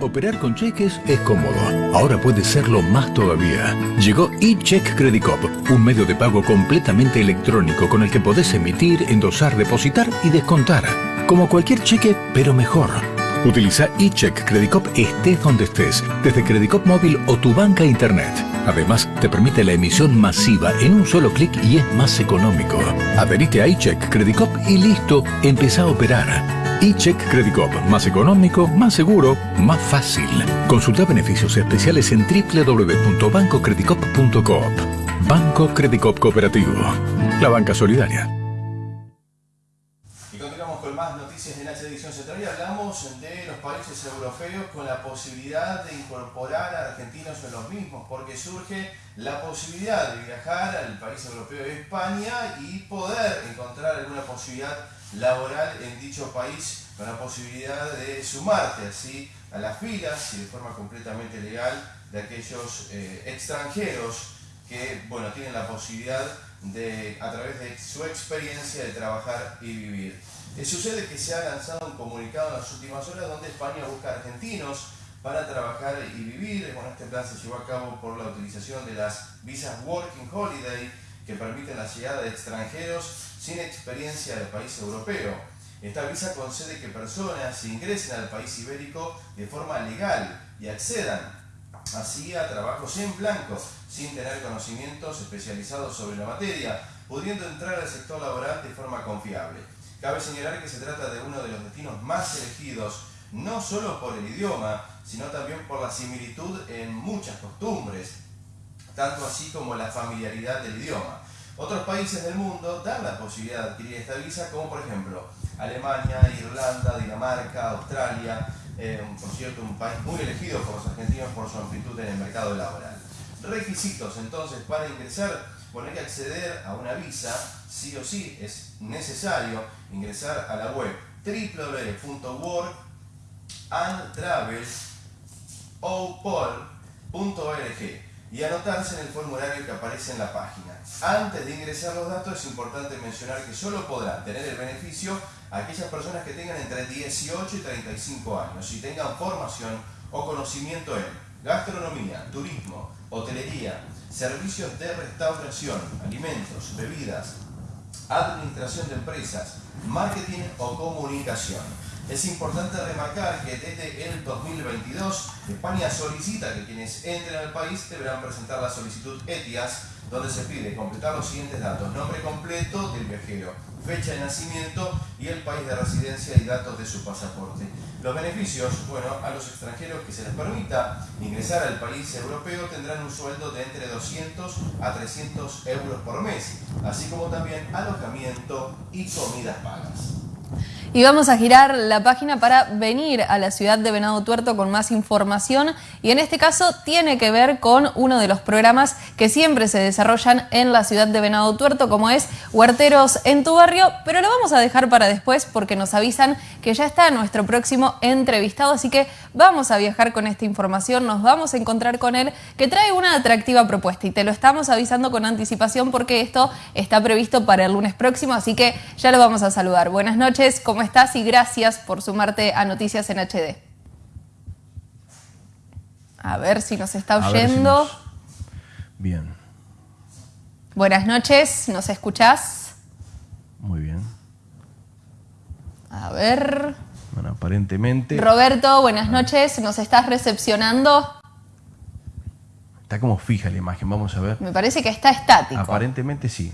Operar con cheques es cómodo. Ahora puede serlo más todavía. Llegó eCheck Credit Cop, un medio de pago completamente electrónico con el que podés emitir, endosar, depositar y descontar. Como cualquier cheque, pero mejor. Utiliza eCheck Credit Cop estés donde estés, desde Credit Cop móvil o tu banca internet. Además, te permite la emisión masiva en un solo clic y es más económico. Adherite a eCheck Credit Cop y listo, empieza a operar eCheck Credit Cop. Más económico, más seguro, más fácil. Consulta beneficios especiales en www.bancocreditcop.coop. Banco Credicop Cooperativo. La banca solidaria. Países europeos con la posibilidad de incorporar a argentinos en los mismos, porque surge la posibilidad de viajar al país europeo de España y poder encontrar alguna posibilidad laboral en dicho país con la posibilidad de sumarte así a las filas y de forma completamente legal de aquellos eh, extranjeros que bueno, tienen la posibilidad de, a través de su experiencia, de trabajar y vivir. Eh, sucede que se ha lanzado un comunicado en las últimas horas donde España busca argentinos para trabajar y vivir. Bueno, este plan se llevó a cabo por la utilización de las visas Working Holiday que permiten la llegada de extranjeros sin experiencia del país europeo. Esta visa concede que personas ingresen al país ibérico de forma legal y accedan así a trabajos en blanco, sin tener conocimientos especializados sobre la materia, pudiendo entrar al sector laboral de forma confiable. Cabe señalar que se trata de uno de los destinos más elegidos, no solo por el idioma, sino también por la similitud en muchas costumbres, tanto así como la familiaridad del idioma. Otros países del mundo dan la posibilidad de adquirir esta visa, como por ejemplo Alemania, Irlanda, Dinamarca, Australia, eh, por cierto un país muy elegido por los argentinos por su amplitud en el mercado laboral. Requisitos entonces para ingresar, hay que acceder a una visa, sí o sí es necesario ingresar a la web www.workandtravelopol.org y anotarse en el formulario que aparece en la página. Antes de ingresar los datos es importante mencionar que solo podrán tener el beneficio aquellas personas que tengan entre 18 y 35 años y tengan formación o conocimiento en gastronomía, turismo, hotelería, servicios de restauración, alimentos, bebidas, administración de empresas, marketing o comunicación. Es importante remarcar que desde el 2022 España solicita que quienes entren al país deberán presentar la solicitud ETIAS donde se pide completar los siguientes datos. Nombre completo del viajero, fecha de nacimiento y el país de residencia y datos de su pasaporte. Los beneficios, bueno, a los extranjeros que se les permita ingresar al país europeo tendrán un sueldo de entre 200 a 300 euros por mes, así como también alojamiento y comidas pagas. Y vamos a girar la página para venir a la ciudad de Venado Tuerto con más información. Y en este caso tiene que ver con uno de los programas que siempre se desarrollan en la ciudad de Venado Tuerto como es Huerteros en tu barrio, pero lo vamos a dejar para después porque nos avisan que ya está nuestro próximo entrevistado, así que vamos a viajar con esta información, nos vamos a encontrar con él que trae una atractiva propuesta. Y te lo estamos avisando con anticipación porque esto está previsto para el lunes próximo, así que ya lo vamos a saludar. Buenas noches, ¿cómo estás? Y gracias por sumarte a Noticias en HD. A ver si nos está oyendo. Bien. Buenas noches, ¿nos escuchás? Muy bien. A ver. Bueno, aparentemente. Roberto, buenas noches, ¿nos estás recepcionando? Está como fija la imagen, vamos a ver. Me parece que está estático. Aparentemente sí.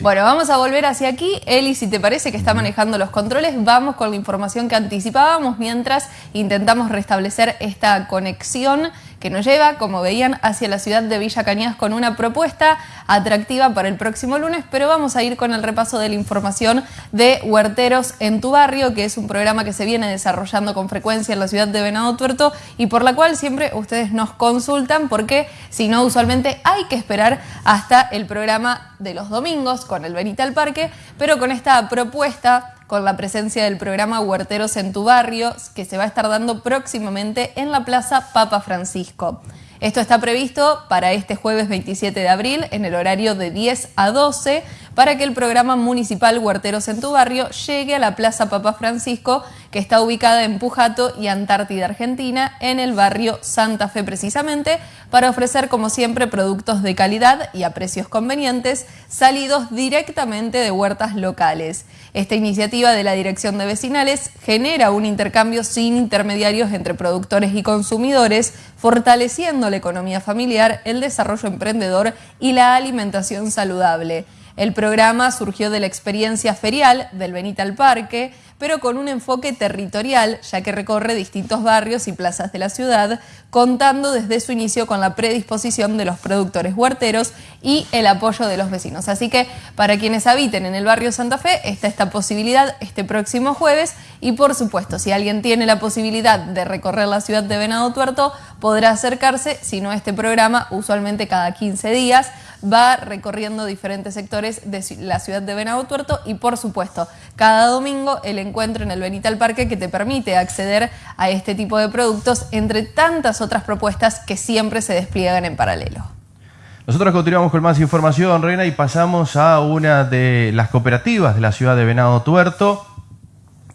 Bueno, vamos a volver hacia aquí. Eli, si te parece que está manejando los controles, vamos con la información que anticipábamos mientras intentamos restablecer esta conexión que nos lleva, como veían, hacia la ciudad de Villa Cañas con una propuesta atractiva para el próximo lunes, pero vamos a ir con el repaso de la información de Huerteros en tu barrio, que es un programa que se viene desarrollando con frecuencia en la ciudad de Venado Tuerto y por la cual siempre ustedes nos consultan porque si no, usualmente hay que esperar hasta el programa de los domingos con el Benita al Parque, pero con esta propuesta con la presencia del programa Huerteros en tu barrio, que se va a estar dando próximamente en la Plaza Papa Francisco. Esto está previsto para este jueves 27 de abril en el horario de 10 a 12 para que el programa municipal Huerteros en tu barrio llegue a la Plaza Papa Francisco que está ubicada en Pujato y Antártida, Argentina, en el barrio Santa Fe precisamente, para ofrecer como siempre productos de calidad y a precios convenientes salidos directamente de huertas locales. Esta iniciativa de la Dirección de Vecinales genera un intercambio sin intermediarios entre productores y consumidores, fortaleciendo la economía familiar, el desarrollo emprendedor y la alimentación saludable. El programa surgió de la experiencia ferial del Benita al Parque, pero con un enfoque territorial, ya que recorre distintos barrios y plazas de la ciudad, contando desde su inicio con la predisposición de los productores huerteros y el apoyo de los vecinos. Así que para quienes habiten en el barrio Santa Fe está esta posibilidad este próximo jueves y por supuesto si alguien tiene la posibilidad de recorrer la ciudad de Venado Tuerto podrá acercarse, si no este programa usualmente cada 15 días va recorriendo diferentes sectores de la ciudad de Venado Tuerto y por supuesto cada domingo el encuentro en el Benital Parque que te permite acceder a este tipo de productos entre tantas otras propuestas que siempre se despliegan en paralelo. Nosotros continuamos con más información, Reina, y pasamos a una de las cooperativas de la ciudad de Venado Tuerto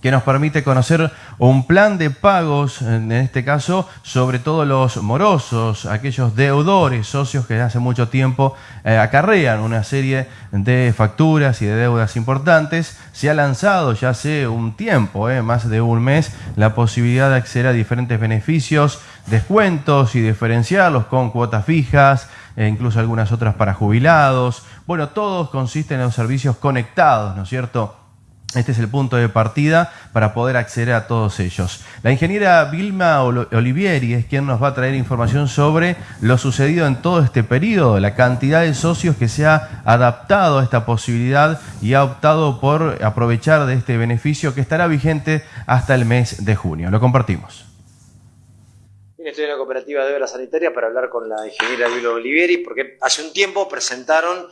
que nos permite conocer un plan de pagos, en este caso, sobre todo los morosos, aquellos deudores, socios que hace mucho tiempo eh, acarrean una serie de facturas y de deudas importantes. Se ha lanzado ya hace un tiempo, eh, más de un mes, la posibilidad de acceder a diferentes beneficios, descuentos y diferenciarlos con cuotas fijas, e incluso algunas otras para jubilados. Bueno, todos consisten en los servicios conectados, ¿no es cierto? Este es el punto de partida para poder acceder a todos ellos. La ingeniera Vilma Olivieri es quien nos va a traer información sobre lo sucedido en todo este periodo, la cantidad de socios que se ha adaptado a esta posibilidad y ha optado por aprovechar de este beneficio que estará vigente hasta el mes de junio. Lo compartimos. estoy en la cooperativa de obra sanitaria para hablar con la ingeniera Vilma Olivieri porque hace un tiempo presentaron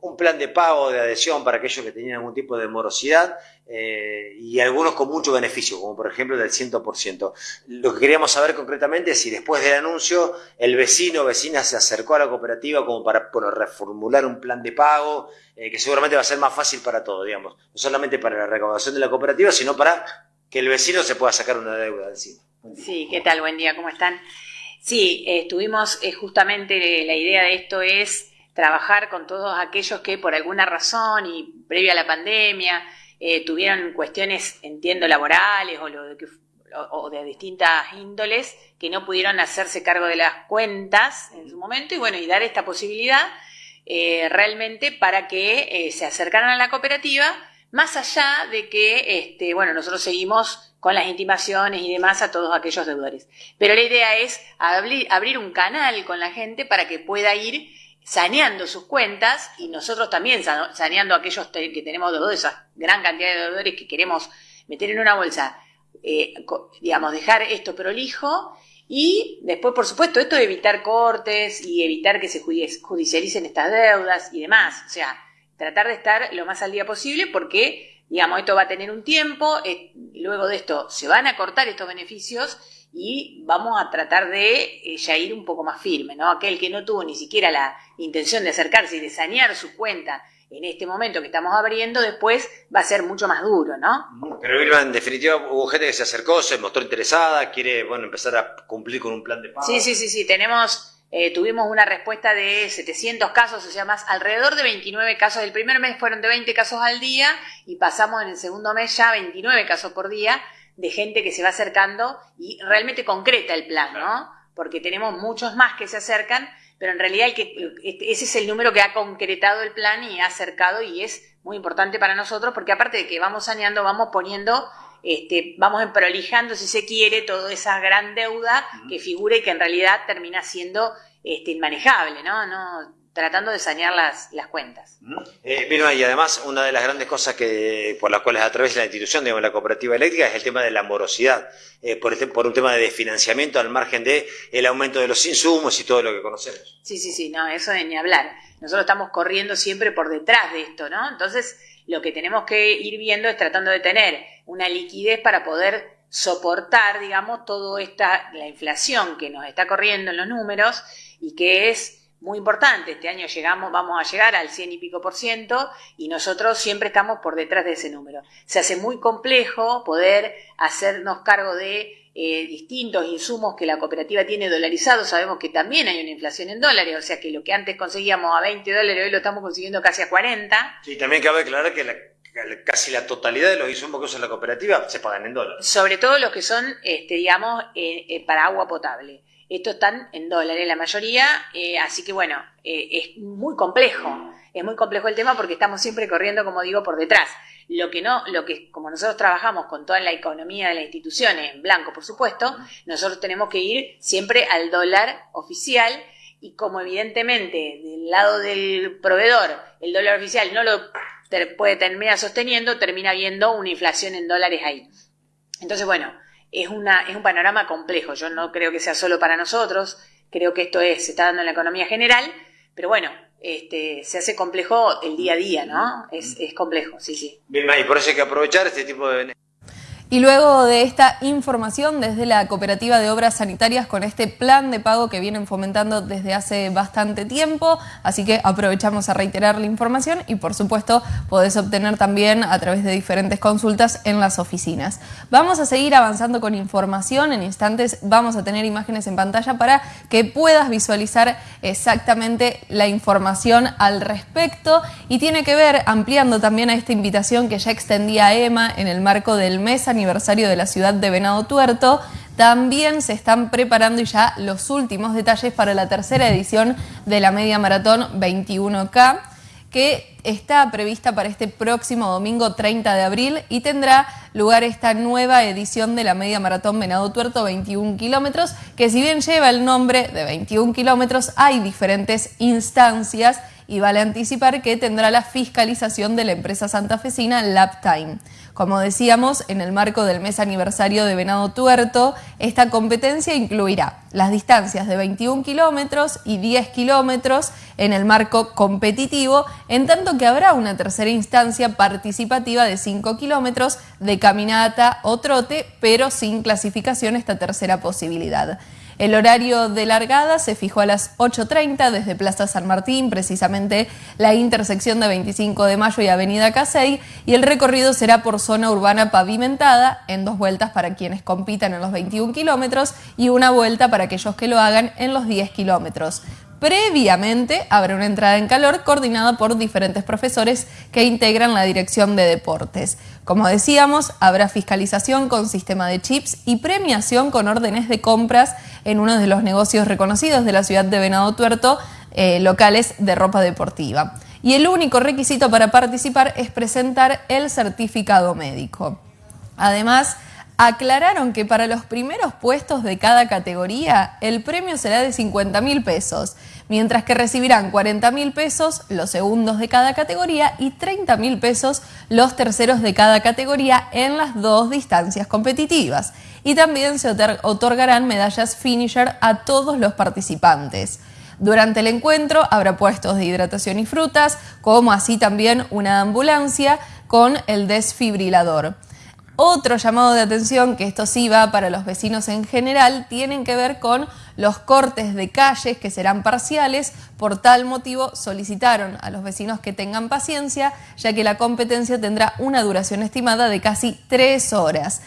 un plan de pago de adhesión para aquellos que tenían algún tipo de morosidad eh, y algunos con mucho beneficio, como por ejemplo del 100%. Lo que queríamos saber concretamente es si después del anuncio el vecino o vecina se acercó a la cooperativa como para reformular un plan de pago eh, que seguramente va a ser más fácil para todos, digamos, no solamente para la recaudación de la cooperativa, sino para que el vecino se pueda sacar una deuda encima. Sí, ¿qué tal? Buen día, ¿cómo están? Sí, estuvimos justamente, la idea de esto es trabajar con todos aquellos que por alguna razón y previa a la pandemia eh, tuvieron cuestiones, entiendo, laborales o, lo de de distintas índoles que no pudieron hacerse cargo de las cuentas en su momento y bueno, y dar esta posibilidad eh, realmente para que eh, se acercaran a la cooperativa, más allá de que, este, bueno, nosotros seguimos con las intimaciones y demás a todos aquellos deudores. Pero la idea es abrir un canal con la gente para que pueda ir saneando sus cuentas y nosotros también saneando aquellos que tenemos deudores, esa gran cantidad de deudores que queremos meter en una bolsa, eh, digamos, dejar esto prolijo y después, por supuesto, esto de evitar cortes y evitar que se judicialicen estas deudas y demás. O sea, tratar de estar lo más al día posible porque, digamos, esto va a tener un tiempo, eh, luego de esto se van a cortar estos beneficios y vamos a tratar de eh, ya ir un poco más firme, ¿no? Aquel que no tuvo ni siquiera la intención de acercarse y de sanear su cuenta en este momento que estamos abriendo, después va a ser mucho más duro, ¿no? Pero Vilma, en definitiva, hubo gente que se acercó, se mostró interesada, quiere, bueno, empezar a cumplir con un plan de pago. Sí, sí, sí, sí, tenemos, eh, tuvimos una respuesta de 700 casos, o sea, más alrededor de 29 casos. El primer mes fueron de 20 casos al día y pasamos en el segundo mes ya 29 casos por día de gente que se va acercando y realmente concreta el plan, ¿no? Porque tenemos muchos más que se acercan, pero en realidad el que, este, ese es el número que ha concretado el plan y ha acercado y es muy importante para nosotros porque aparte de que vamos saneando, vamos poniendo, este, vamos prolijando, si se quiere, toda esa gran deuda que figure y que en realidad termina siendo este, inmanejable, ¿no? no tratando de sanear las, las cuentas. Eh, y además una de las grandes cosas que por las cuales atraviesa la institución, digamos, la cooperativa eléctrica, es el tema de la morosidad, eh, por, este, por un tema de financiamiento al margen de el aumento de los insumos y todo lo que conocemos. Sí, sí, sí, no, eso de ni hablar. Nosotros estamos corriendo siempre por detrás de esto, ¿no? Entonces, lo que tenemos que ir viendo es tratando de tener una liquidez para poder soportar, digamos, toda esta, la inflación que nos está corriendo en los números y que es muy importante. Este año llegamos, vamos a llegar al 100 y pico por ciento y nosotros siempre estamos por detrás de ese número. Se hace muy complejo poder hacernos cargo de eh, distintos insumos que la cooperativa tiene dolarizados. Sabemos que también hay una inflación en dólares, o sea que lo que antes conseguíamos a 20 dólares hoy lo estamos consiguiendo casi a 40. Sí, también cabe aclarar que casi la totalidad de los insumos que usa la cooperativa se pagan en dólares. Sobre todo los que son, este, digamos, eh, eh, para agua potable. Estos están en dólares la mayoría, eh, así que bueno, eh, es muy complejo, es muy complejo el tema porque estamos siempre corriendo, como digo, por detrás. Lo que no, lo que como nosotros trabajamos con toda la economía de las instituciones, en blanco por supuesto, nosotros tenemos que ir siempre al dólar oficial y como evidentemente del lado del proveedor el dólar oficial no lo puede terminar sosteniendo, termina habiendo una inflación en dólares ahí. Entonces, bueno, es, una, es un panorama complejo. Yo no creo que sea solo para nosotros, creo que esto es, se está dando en la economía general, pero bueno, este, se hace complejo el día a día, ¿no? Es, es complejo, sí, sí. Bien, y por eso hay que aprovechar este tipo de y luego de esta información desde la Cooperativa de Obras Sanitarias con este plan de pago que vienen fomentando desde hace bastante tiempo, así que aprovechamos a reiterar la información y por supuesto podés obtener también a través de diferentes consultas en las oficinas. Vamos a seguir avanzando con información, en instantes vamos a tener imágenes en pantalla para que puedas visualizar exactamente la información al respecto. Y tiene que ver ampliando también a esta invitación que ya extendía Emma en el marco del mes aniversario de la ciudad de Venado Tuerto, también se están preparando ya los últimos detalles para la tercera edición de la Media Maratón 21K, que está prevista para este próximo domingo 30 de abril y tendrá lugar esta nueva edición de la Media Maratón Venado Tuerto 21 kilómetros, que si bien lleva el nombre de 21 kilómetros, hay diferentes instancias y vale anticipar que tendrá la fiscalización de la empresa santafesina Laptime. Como decíamos, en el marco del mes aniversario de Venado Tuerto, esta competencia incluirá las distancias de 21 kilómetros y 10 kilómetros en el marco competitivo, en tanto que habrá una tercera instancia participativa de 5 kilómetros de caminata o trote, pero sin clasificación esta tercera posibilidad. El horario de largada se fijó a las 8.30 desde Plaza San Martín, precisamente la intersección de 25 de Mayo y Avenida Casey, y el recorrido será por zona urbana pavimentada, en dos vueltas para quienes compitan en los 21 kilómetros y una vuelta para aquellos que lo hagan en los 10 kilómetros. Previamente habrá una entrada en calor coordinada por diferentes profesores que integran la Dirección de Deportes. Como decíamos, habrá fiscalización con sistema de chips y premiación con órdenes de compras en uno de los negocios reconocidos de la ciudad de Venado Tuerto, eh, locales de ropa deportiva. Y el único requisito para participar es presentar el certificado médico. Además, aclararon que para los primeros puestos de cada categoría el premio será de 50 mil pesos, mientras que recibirán 40 mil pesos los segundos de cada categoría y 30 mil pesos los terceros de cada categoría en las dos distancias competitivas. Y también se otorgarán medallas finisher a todos los participantes. Durante el encuentro habrá puestos de hidratación y frutas, como así también una ambulancia con el desfibrilador. Otro llamado de atención, que esto sí va para los vecinos en general, tienen que ver con los cortes de calles que serán parciales. Por tal motivo solicitaron a los vecinos que tengan paciencia, ya que la competencia tendrá una duración estimada de casi tres horas.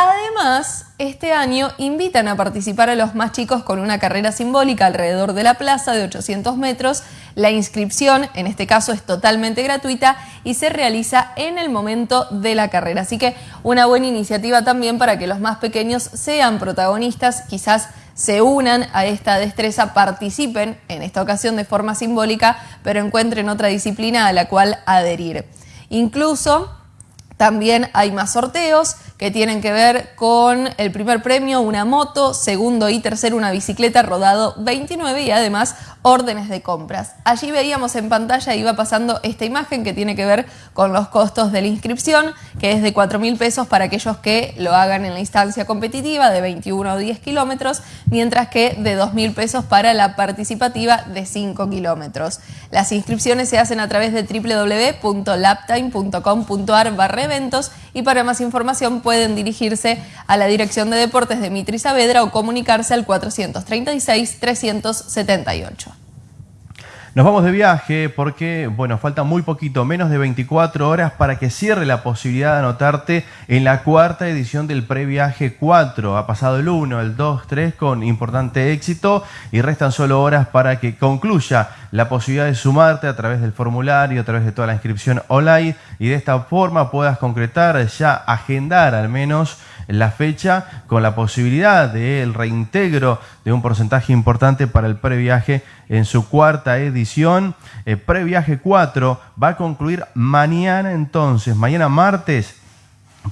Además, este año invitan a participar a los más chicos con una carrera simbólica alrededor de la plaza de 800 metros. La inscripción, en este caso, es totalmente gratuita y se realiza en el momento de la carrera. Así que una buena iniciativa también para que los más pequeños sean protagonistas, quizás se unan a esta destreza, participen en esta ocasión de forma simbólica, pero encuentren otra disciplina a la cual adherir. Incluso también hay más sorteos que tienen que ver con el primer premio, una moto, segundo y tercero, una bicicleta rodado 29 y además órdenes de compras. Allí veíamos en pantalla, iba pasando esta imagen que tiene que ver con los costos de la inscripción, que es de 4 mil pesos para aquellos que lo hagan en la instancia competitiva de 21 o 10 kilómetros, mientras que de 2 mil pesos para la participativa de 5 kilómetros. Las inscripciones se hacen a través de www.laptime.com.ar eventos y para más información pueden dirigirse a la Dirección de Deportes de Mitri Saavedra o comunicarse al 436-378. Nos vamos de viaje porque, bueno, falta muy poquito, menos de 24 horas para que cierre la posibilidad de anotarte en la cuarta edición del Previaje 4. Ha pasado el 1, el 2, 3 con importante éxito y restan solo horas para que concluya la posibilidad de sumarte a través del formulario, a través de toda la inscripción online y de esta forma puedas concretar, ya agendar al menos la fecha con la posibilidad del reintegro de un porcentaje importante para el previaje en su cuarta edición. El previaje 4 va a concluir mañana entonces, mañana martes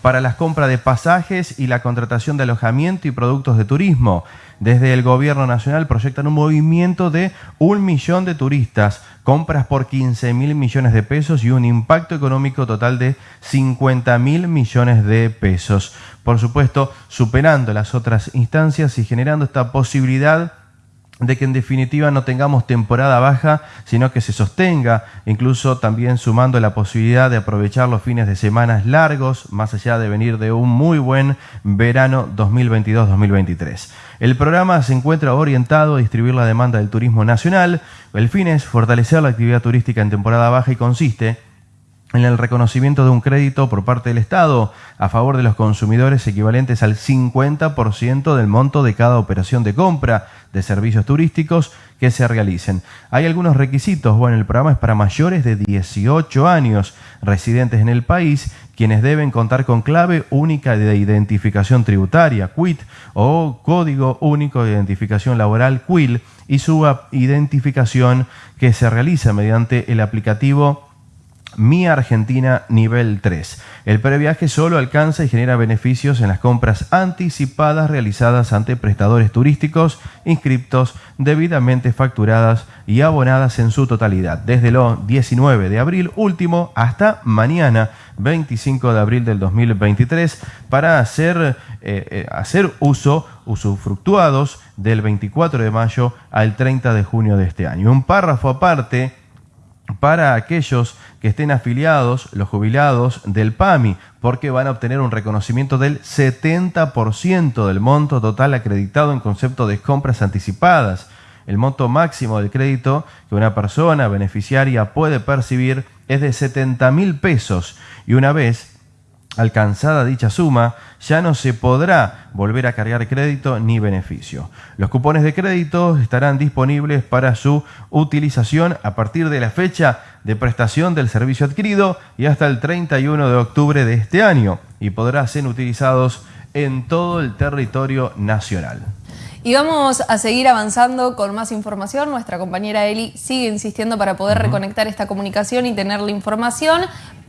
para las compras de pasajes y la contratación de alojamiento y productos de turismo. Desde el gobierno nacional proyectan un movimiento de un millón de turistas, compras por 15 mil millones de pesos y un impacto económico total de 50 mil millones de pesos. Por supuesto, superando las otras instancias y generando esta posibilidad de que en definitiva no tengamos temporada baja, sino que se sostenga, incluso también sumando la posibilidad de aprovechar los fines de semana largos, más allá de venir de un muy buen verano 2022-2023. El programa se encuentra orientado a distribuir la demanda del turismo nacional. El fin es fortalecer la actividad turística en temporada baja y consiste en el reconocimiento de un crédito por parte del Estado a favor de los consumidores equivalentes al 50% del monto de cada operación de compra de servicios turísticos que se realicen. Hay algunos requisitos. Bueno, el programa es para mayores de 18 años residentes en el país, quienes deben contar con clave única de identificación tributaria, QUIT, o código único de identificación laboral, QUIL, y su identificación que se realiza mediante el aplicativo mi Argentina nivel 3. El previaje solo alcanza y genera beneficios en las compras anticipadas realizadas ante prestadores turísticos inscriptos debidamente facturadas y abonadas en su totalidad, desde el 19 de abril último hasta mañana 25 de abril del 2023 para hacer, eh, eh, hacer uso usufructuados del 24 de mayo al 30 de junio de este año. Un párrafo aparte para aquellos que estén afiliados, los jubilados del PAMI, porque van a obtener un reconocimiento del 70% del monto total acreditado en concepto de compras anticipadas. El monto máximo del crédito que una persona beneficiaria puede percibir es de 70 mil pesos y una vez alcanzada dicha suma, ya no se podrá volver a cargar crédito ni beneficio. Los cupones de crédito estarán disponibles para su utilización a partir de la fecha de prestación del servicio adquirido y hasta el 31 de octubre de este año y podrán ser utilizados en todo el territorio nacional. Y vamos a seguir avanzando con más información. Nuestra compañera Eli sigue insistiendo para poder reconectar esta comunicación y tener la información,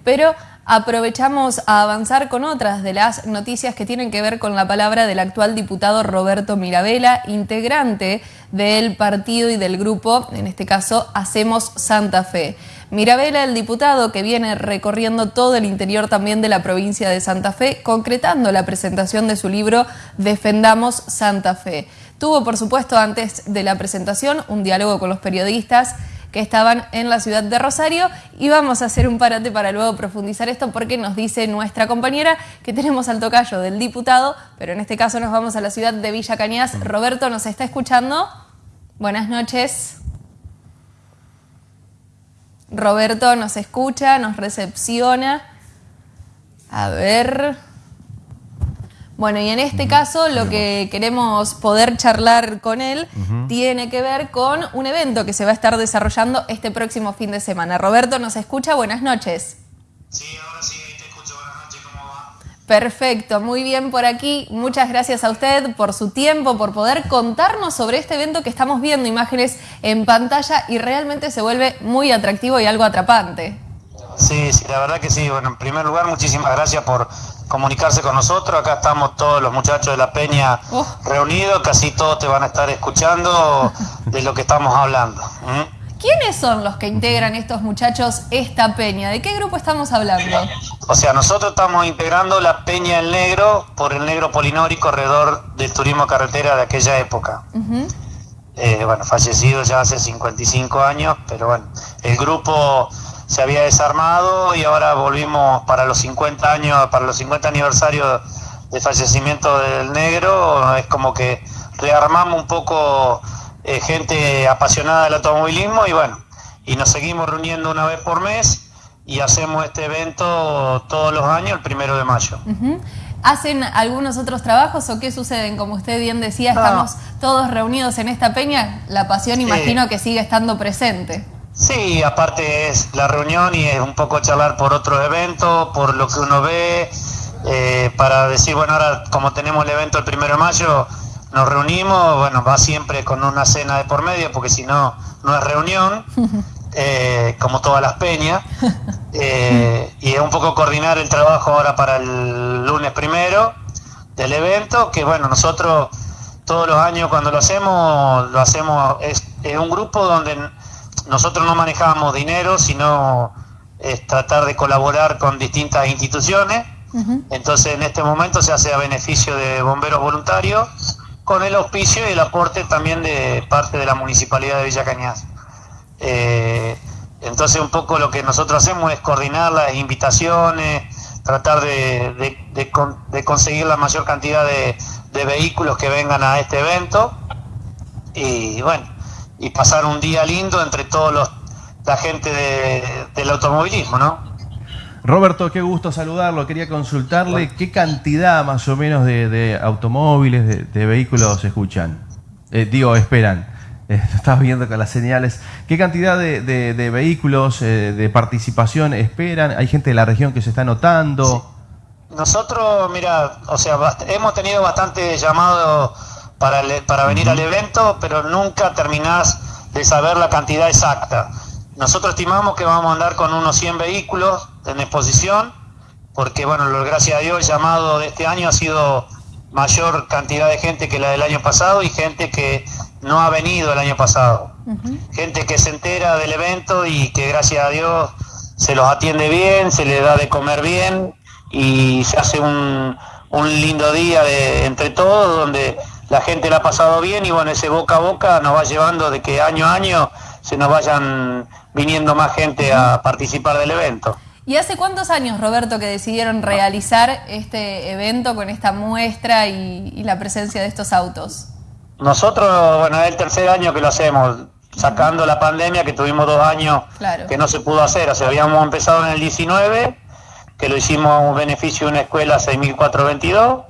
pero aprovechamos a avanzar con otras de las noticias que tienen que ver con la palabra del actual diputado Roberto Mirabella, integrante del partido y del grupo, en este caso Hacemos Santa Fe. Mirabella, el diputado que viene recorriendo todo el interior también de la provincia de Santa Fe, concretando la presentación de su libro Defendamos Santa Fe. Tuvo, por supuesto, antes de la presentación un diálogo con los periodistas que estaban en la ciudad de Rosario y vamos a hacer un parate para luego profundizar esto porque nos dice nuestra compañera que tenemos al tocayo del diputado, pero en este caso nos vamos a la ciudad de Villa Cañas. Roberto, ¿nos está escuchando? Buenas noches. Roberto nos escucha, nos recepciona. A ver... Bueno, y en este caso lo que queremos poder charlar con él tiene que ver con un evento que se va a estar desarrollando este próximo fin de semana. Roberto, ¿nos escucha? Buenas noches. Sí, ahora sí, te escucho. Buenas noches, ¿cómo va? Perfecto, muy bien por aquí. Muchas gracias a usted por su tiempo, por poder contarnos sobre este evento que estamos viendo imágenes en pantalla y realmente se vuelve muy atractivo y algo atrapante. Sí, sí, la verdad que sí. Bueno, en primer lugar, muchísimas gracias por comunicarse con nosotros. Acá estamos todos los muchachos de la Peña oh. reunidos, casi todos te van a estar escuchando de lo que estamos hablando. ¿Quiénes son los que integran estos muchachos esta peña? ¿De qué grupo estamos hablando? O sea, nosotros estamos integrando la Peña El Negro por el Negro Polinori, corredor del turismo carretera de aquella época. Eh, bueno, fallecido ya hace 55 años, pero bueno, el grupo se había desarmado y ahora volvimos para los 50 años, para los 50 aniversarios de fallecimiento del negro, es como que rearmamos un poco eh, gente apasionada del automovilismo y bueno, y nos seguimos reuniendo una vez por mes y hacemos este evento todos los años el primero de mayo. ¿Hacen algunos otros trabajos o qué suceden? Como usted bien decía, estamos todos reunidos en esta peña, la pasión imagino que sigue estando presente. Sí, aparte es la reunión y es un poco charlar por otros eventos, por lo que uno ve, eh, para decir, bueno, ahora como tenemos el evento el primero de mayo, nos reunimos, bueno, va siempre con una cena de por medio, porque si no, no es reunión, eh, como todas las peñas, eh, y es un poco coordinar el trabajo ahora para el lunes primero del evento, que bueno, nosotros todos los años cuando lo hacemos, lo hacemos, es, es un grupo donde nosotros no manejamos dinero, sino es tratar de colaborar con distintas instituciones. Entonces, en este momento se hace a beneficio de bomberos voluntarios, con el auspicio y el aporte también de parte de la municipalidad de Villa Cañas. Eh, entonces, un poco lo que nosotros hacemos es coordinar las invitaciones, tratar de, conseguir la mayor cantidad de, de vehículos que vengan a este evento. Y bueno, y pasar un día lindo entre todos los la gente del automovilismo, ¿no? Roberto, qué gusto saludarlo. Quería consultarle qué cantidad más o menos de, automóviles, de, vehículos escuchan. Eh, digo, esperan. Eh, estás viendo con las señales. ¿Qué cantidad de, vehículos eh, de participación esperan? ¿Hay gente de la región que se está notando? Nosotros, mira, o sea, hemos tenido bastante llamado para, para venir al evento, pero nunca terminás de saber la cantidad exacta. Nosotros estimamos que vamos a andar con unos 100 vehículos en exposición, porque bueno, gracias a Dios el llamado de este año ha sido mayor cantidad de gente que la del año pasado y gente que no ha venido el año pasado. Gente que se entera del evento y que gracias a Dios se los atiende bien, se les da de comer bien y se hace un, un lindo día de, entre todos donde la gente la ha pasado bien y bueno, ese boca a boca nos va llevando de que año a año se nos vayan viniendo más gente a participar del evento. ¿Y hace cuántos años, Roberto, que decidieron realizar este evento con esta muestra y, la presencia de estos autos? Nosotros, bueno, es el tercer año que lo hacemos, sacando la pandemia, que tuvimos dos años que no se pudo hacer. O sea, habíamos empezado en el 19, que lo hicimos a un beneficio de una escuela 6422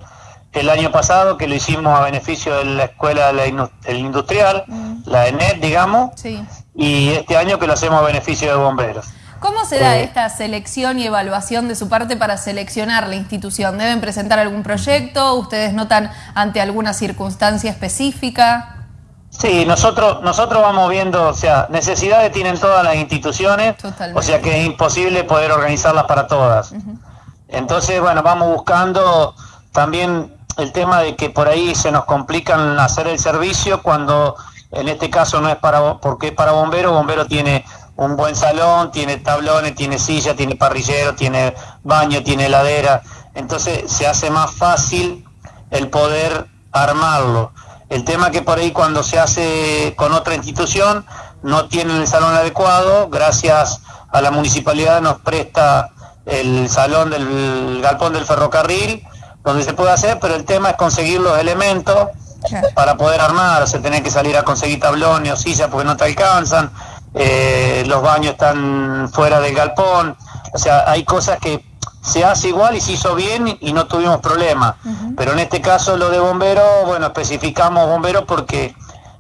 el año pasado que lo hicimos a beneficio de la escuela del industrial, mm. la ENET, digamos, y este año que lo hacemos a beneficio de bomberos. ¿Cómo se da Eh, esta selección y evaluación de su parte para seleccionar la institución? ¿Deben presentar algún proyecto? ¿Ustedes notan ante alguna circunstancia específica? Sí, nosotros, nosotros vamos viendo, o sea, necesidades tienen todas las instituciones, o sea que es imposible poder organizarlas para todas. Entonces, bueno, vamos buscando también el tema de que por ahí se nos complican hacer el servicio cuando en este caso no es para porque es para bombero, bombero tiene un buen salón, tiene tablones, tiene silla, tiene parrillero, tiene baño, tiene heladera, entonces se hace más fácil el poder armarlo. El tema que por ahí cuando se hace con otra institución no tienen el salón adecuado, gracias a la municipalidad nos presta el salón del galpón del ferrocarril, donde se puede hacer, pero el tema es conseguir los elementos para poder armar, o sea, tener que salir a conseguir tablones o sillas porque no te alcanzan, eh, los baños están fuera del galpón, o sea, hay cosas que se hace igual y se hizo bien y, no tuvimos problema. Pero en este caso lo de bombero, bueno, especificamos bombero porque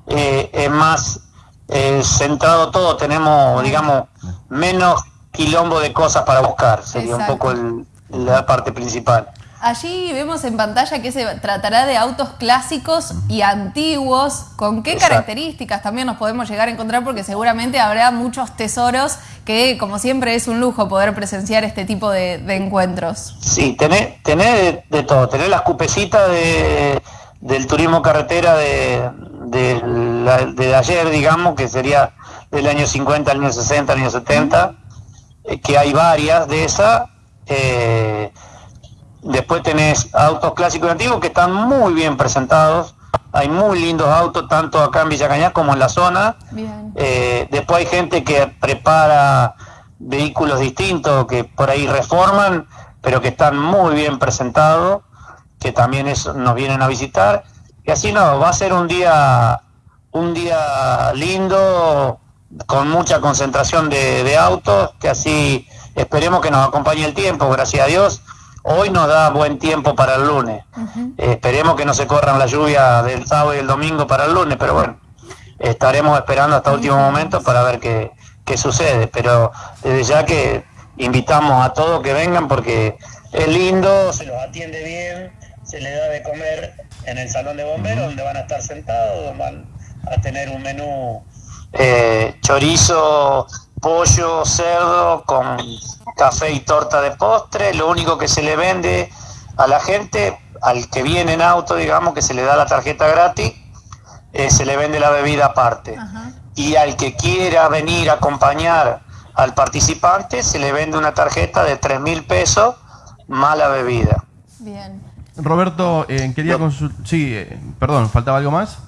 eh, es más eh, centrado todo, tenemos, digamos, menos quilombo de cosas para buscar, sería un poco el- la parte principal. Allí vemos en pantalla que se tratará de autos clásicos y antiguos. ¿Con qué Exacto. características también nos podemos llegar a encontrar? Porque seguramente habrá muchos tesoros que, como siempre, es un lujo poder presenciar este tipo de, de encuentros. Sí, tenés, tenés de, de todo, tenés las cupecitas de, del turismo carretera de, de, la- de ayer, digamos, que sería del año 50 al año 60, al año 70, eh, que hay varias de esas. eh, después tenés autos clásicos y antiguos que están muy bien presentados. Hay muy lindos autos, tanto acá en Villa Cañas como en la zona. Bien. Eh, después hay gente que prepara vehículos distintos que por ahí reforman, pero que están muy bien presentados, que también es- nos vienen a visitar. Y así no, va a ser un día, un día lindo, con mucha concentración de, de autos, que así esperemos que nos acompañe el tiempo, gracias a Dios. Hoy nos da buen tiempo para el lunes. Eh, esperemos que no se corran la lluvia del sábado y el domingo para el lunes, pero bueno, estaremos esperando hasta último momento para ver qué, qué sucede. Pero desde ya que invitamos a todos que vengan porque es lindo, se los atiende bien, se les da de comer en el salón de bomberos donde van a estar sentados, van a tener un menú eh, chorizo, pollo, cerdo con café y torta de postre. Lo único que se le vende a la gente, al que viene en auto, digamos, que se le da la tarjeta gratis, eh, se le vende la bebida aparte. Y al que quiera venir a acompañar al participante, se le vende una tarjeta de 3 mil pesos más la bebida. Bien. Roberto, eh, quería consultar. Sí, eh, perdón, ¿faltaba algo más?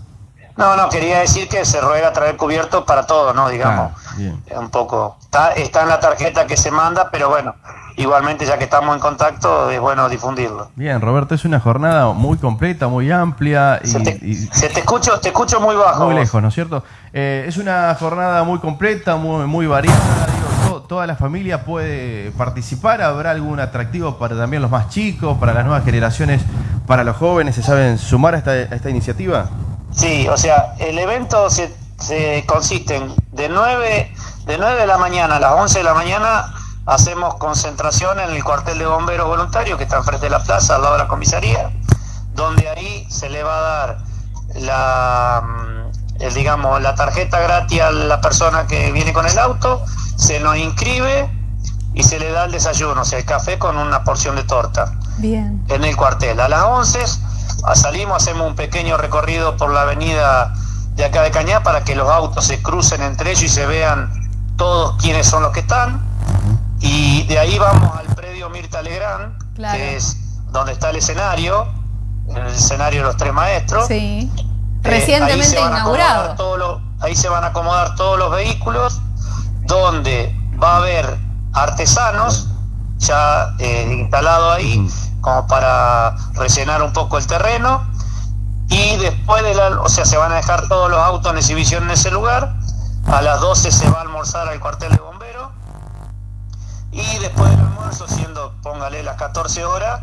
No, no, quería decir que se ruega traer cubierto para todo, ¿no? Digamos, Bien. un poco. Está, está en la tarjeta que se manda, pero bueno, igualmente ya que estamos en contacto, es bueno difundirlo. Bien, Roberto, es una jornada muy completa, muy amplia y, y Se te escucho, te escucho muy bajo. muy lejos, ¿no es cierto? Eh, es una jornada muy completa, muy, muy variada. digo, to- toda la familia puede participar. ¿Habrá algún atractivo para también los más chicos, para las nuevas generaciones, para los jóvenes? ¿Se saben sumar a esta, a esta iniciativa? Sí, o sea, el evento se, se consiste en de 9, de 9 de la mañana a las 11 de la mañana hacemos concentración en el cuartel de bomberos voluntarios que está enfrente de la plaza, al lado de la comisaría, donde ahí se le va a dar la, mm, el, digamos, la tarjeta gratis a la persona que viene con el auto, se nos inscribe y se le da el desayuno, o sea, el café con una porción de torta Bien. en el cuartel. A las 11 ah, salimos, hacemos un pequeño recorrido por la avenida de acá de Cañá para que los autos se crucen entre ellos y se vean todos quiénes son los que están. Y de ahí vamos al predio Mirta Legrand, Claro. que es donde está el escenario, el escenario de los tres maestros. Sí. Eh, Recientemente ahí se van a acomodar inaugurado. todos los- ahí se van a acomodar todos los vehículos, donde va a haber artesanos ya eh, instalados ahí, como para rellenar un poco el terreno. Y después de la, o sea, se van a dejar todos los autos en exhibición en ese lugar. A las 12 se va a almorzar al cuartel de bomberos. Y después del almuerzo, siendo, póngale las 14 horas,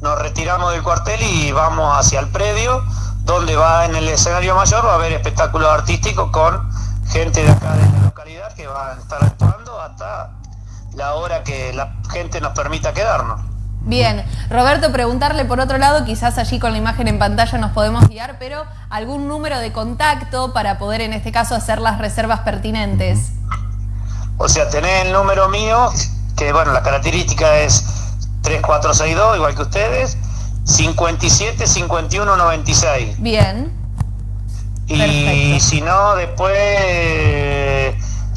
nos retiramos del cuartel y vamos hacia el predio, donde va en el escenario mayor, va a haber espectáculos artísticos con gente de acá de la localidad que va a estar actuando hasta la hora que la gente nos permita quedarnos. Bien, Roberto, preguntarle por otro lado, quizás allí con la imagen en pantalla nos podemos guiar, pero algún número de contacto para poder en este caso hacer las reservas pertinentes. O sea, tenés el número mío, que bueno, la característica es 3462, igual que ustedes, 57 51 96. Bien. Y si no, después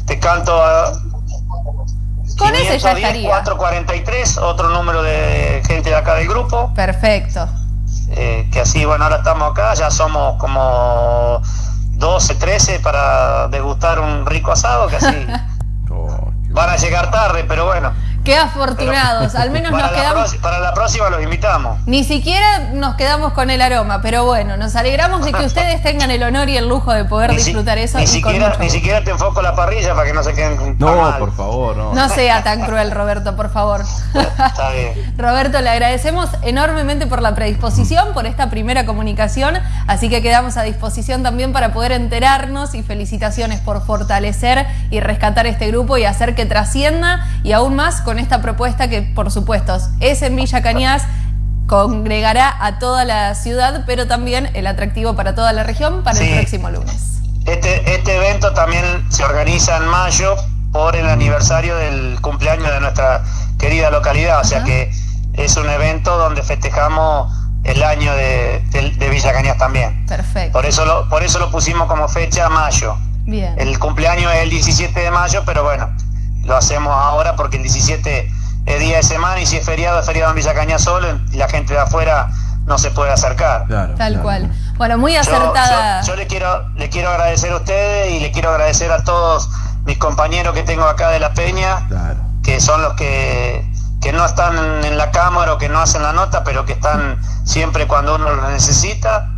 te canto a con ese ya estaría. 443, otro número de gente de acá del grupo. Perfecto. Eh, que así, bueno, ahora estamos acá, ya somos como 12, 13 para degustar un rico asado, que así oh, van a llegar tarde, pero bueno. Qué afortunados, al menos nos quedamos. para la próxima los invitamos. Ni siquiera nos quedamos con el aroma, pero bueno, nos alegramos de que ustedes tengan el honor y el lujo de poder disfrutar eso. Ni, siquiera, ni siquiera te enfoco la parrilla para que no se queden. No, por favor, no. No sea tan cruel, Roberto, por favor. Está bien. Roberto, le agradecemos enormemente por la predisposición, por esta primera comunicación, así que quedamos a disposición también para poder enterarnos y felicitaciones por fortalecer y rescatar este grupo y hacer que trascienda y aún más con esta propuesta que, por supuesto, es en Villa Cañas, congregará a toda la ciudad, pero también el atractivo para toda la región para el próximo lunes. Este, este evento también se organiza en mayo por el aniversario del cumpleaños de nuestra querida localidad, o sea que es un evento donde festejamos el año de, Villa Cañas también. Perfecto. Por eso, lo, por eso lo pusimos como fecha mayo. Bien. El cumpleaños es el 17 de mayo, pero bueno, lo hacemos ahora porque el 17 es día de semana y si es feriado, es feriado en Villa Caña solo y la gente de afuera no se puede acercar. Tal cual. Bueno, muy acertada. Yo, le quiero le quiero agradecer a ustedes y le quiero agradecer a todos mis compañeros que tengo acá de La Peña, que son los que, que no están en la cámara o que no hacen la nota, pero que están siempre cuando uno lo necesita.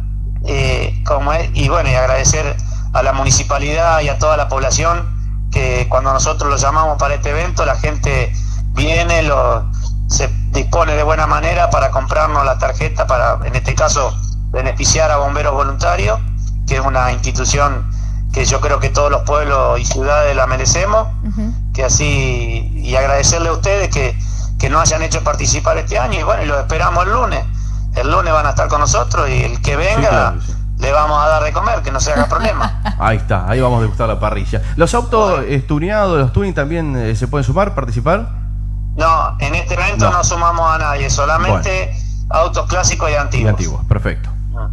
Eh, como es, y bueno, y agradecer a la municipalidad y a toda la población que cuando nosotros lo llamamos para este evento, la gente viene, lo, se dispone de buena manera para comprarnos la tarjeta para, en este caso, beneficiar a bomberos voluntarios, que es una institución que yo creo que todos los pueblos y ciudades la merecemos, que así, y agradecerle a ustedes que, que nos hayan hecho participar este año, y bueno, y los esperamos el lunes. El lunes van a estar con nosotros y el que venga le vamos a dar de comer, que no se haga problema. Ahí está, ahí vamos a degustar la parrilla. ¿Los autos estuneados, los tuning también eh, se pueden sumar, participar? No, en este evento no, sumamos a nadie, solamente autos clásicos y antiguos. Y antiguos, perfecto. Ah.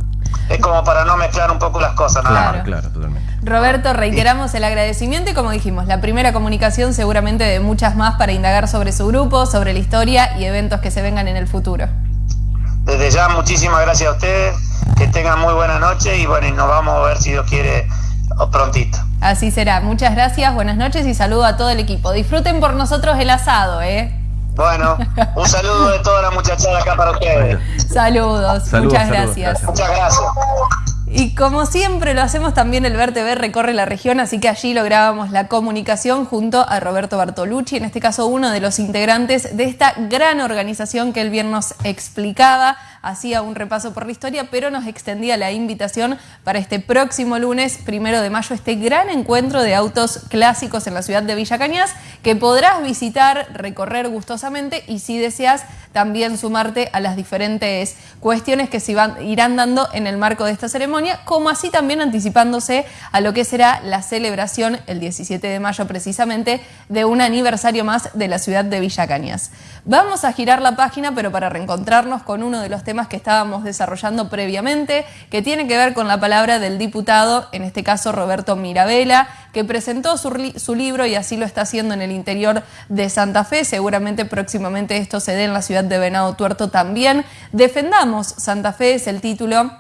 Es como para no mezclar un poco las cosas, ¿no? Claro, claro, totalmente. Roberto, reiteramos el agradecimiento y como dijimos, la primera comunicación seguramente de muchas más para indagar sobre su grupo, sobre la historia y eventos que se vengan en el futuro. Desde ya, muchísimas gracias a ustedes que tengan muy buena noche y bueno, y nos vamos a ver si Dios quiere prontito. Así será. Muchas gracias, buenas noches y saludo a todo el equipo. Disfruten por nosotros el asado, ¿eh? Bueno, un saludo de toda la muchachada acá para ustedes. Saludos, muchas gracias. Muchas gracias. Y como siempre lo hacemos también el VerTV recorre la región, así que allí lográbamos la comunicación junto a Roberto Bartolucci, en este caso uno de los integrantes de esta gran organización que él bien nos explicaba hacía un repaso por la historia, pero nos extendía la invitación para este próximo lunes, primero de mayo, este gran encuentro de autos clásicos en la ciudad de Villa Cañas, que podrás visitar, recorrer gustosamente y si deseas también sumarte a las diferentes cuestiones que se irán dando en el marco de esta ceremonia, como así también anticipándose a lo que será la celebración el 17 de mayo precisamente de un aniversario más de la ciudad de Villa Cañas. Vamos a girar la página, pero para reencontrarnos con uno de los temas que estábamos desarrollando previamente, que tiene que ver con la palabra del diputado, en este caso Roberto Mirabella, que presentó su, libro y así lo está haciendo en el interior de Santa Fe. Seguramente próximamente esto se dé en la ciudad de Venado Tuerto también. Defendamos Santa Fe es el título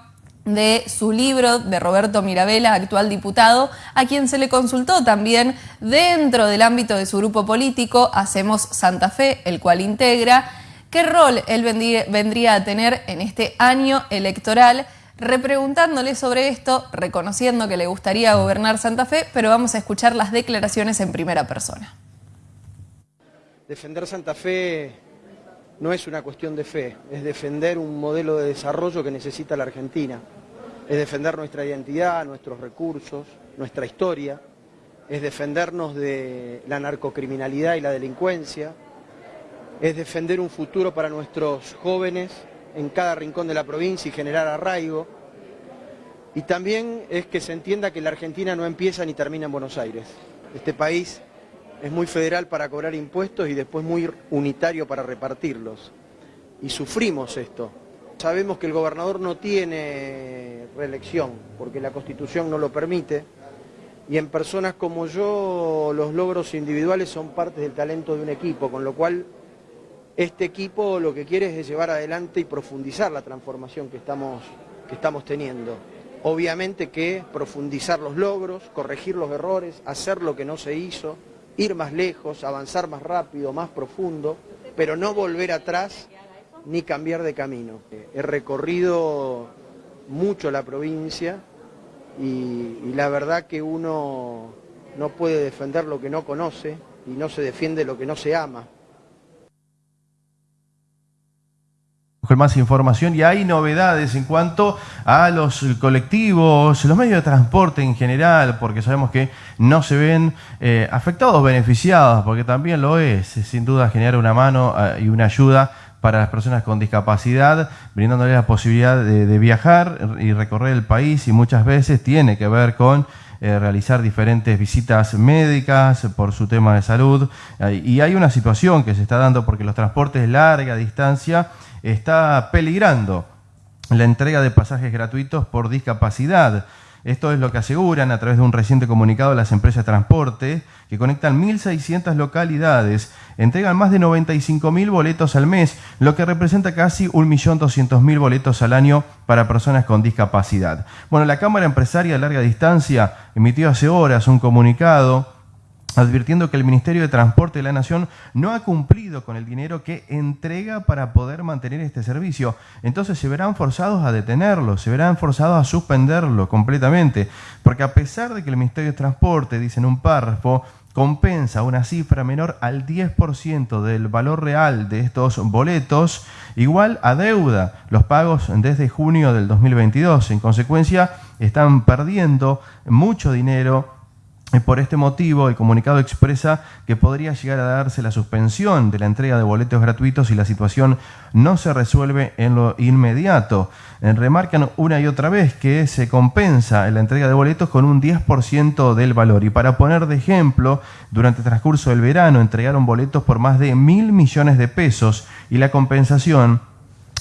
de su libro de Roberto Mirabella, actual diputado, a quien se le consultó también dentro del ámbito de su grupo político, Hacemos Santa Fe, el cual integra, ¿Qué rol él vendría a tener en este año electoral? Repreguntándole sobre esto, reconociendo que le gustaría gobernar Santa Fe, pero vamos a escuchar las declaraciones en primera persona. Defender Santa Fe no es una cuestión de fe, es defender un modelo de desarrollo que necesita la Argentina, es defender nuestra identidad, nuestros recursos, nuestra historia, es defendernos de la narcocriminalidad y la delincuencia, es defender un futuro para nuestros jóvenes en cada rincón de la provincia y generar arraigo. Y también es que se entienda que la Argentina no empieza ni termina en Buenos Aires. Este país es muy federal para cobrar impuestos y después muy unitario para repartirlos. Y sufrimos esto. Sabemos que el gobernador no tiene reelección porque la Constitución no lo permite y en personas como yo los logros individuales son parte del talento de un equipo, con lo cual este equipo lo que quiere es llevar adelante y profundizar la transformación que estamos, que estamos teniendo. Obviamente que profundizar los logros, corregir los errores, hacer lo que no se hizo, ir más lejos, avanzar más rápido, más profundo, pero no volver atrás ni cambiar de camino. He recorrido mucho la provincia y, la verdad que uno no puede defender lo que no conoce y no se defiende lo que no se ama. Con más información y hay novedades en cuanto a los colectivos, los medios de transporte en general, porque sabemos que no se ven eh, afectados, beneficiados, porque también lo es, sin duda generar una mano eh, y una ayuda para las personas con discapacidad, brindándoles la posibilidad de, viajar y recorrer el país y muchas veces tiene que ver con eh, realizar diferentes visitas médicas por su tema de salud. y hay una situación que se está dando porque los transportes larga distancia está peligrando la entrega de pasajes gratuitos por discapacidad. Esto es lo que aseguran a través de un reciente comunicado las empresas de transporte, que conectan 1.600 localidades, entregan más de 95.000 boletos al mes, lo que representa casi 1.200.000 boletos al año para personas con discapacidad. Bueno, la Cámara Empresaria de Larga Distancia emitió hace horas un comunicado advirtiendo que el Ministerio de Transporte de la Nación no ha cumplido con el dinero que entrega para poder mantener este servicio. Entonces se verán forzados a detenerlo, se verán forzados a suspenderlo completamente, porque a pesar de que el Ministerio de Transporte, dice en un párrafo, compensa una cifra menor al 10% del valor real de estos boletos, igual a deuda los pagos desde junio del 2022. En consecuencia, están perdiendo mucho dinero por este motivo, el comunicado expresa que podría llegar a darse la suspensión de la entrega de boletos gratuitos si la situación no se resuelve en lo inmediato. Eh, remarcan una y otra vez que se compensa la entrega de boletos con un 10% del valor. Y para poner de ejemplo, durante el transcurso del verano entregaron boletos por más de mil millones de pesos y la compensación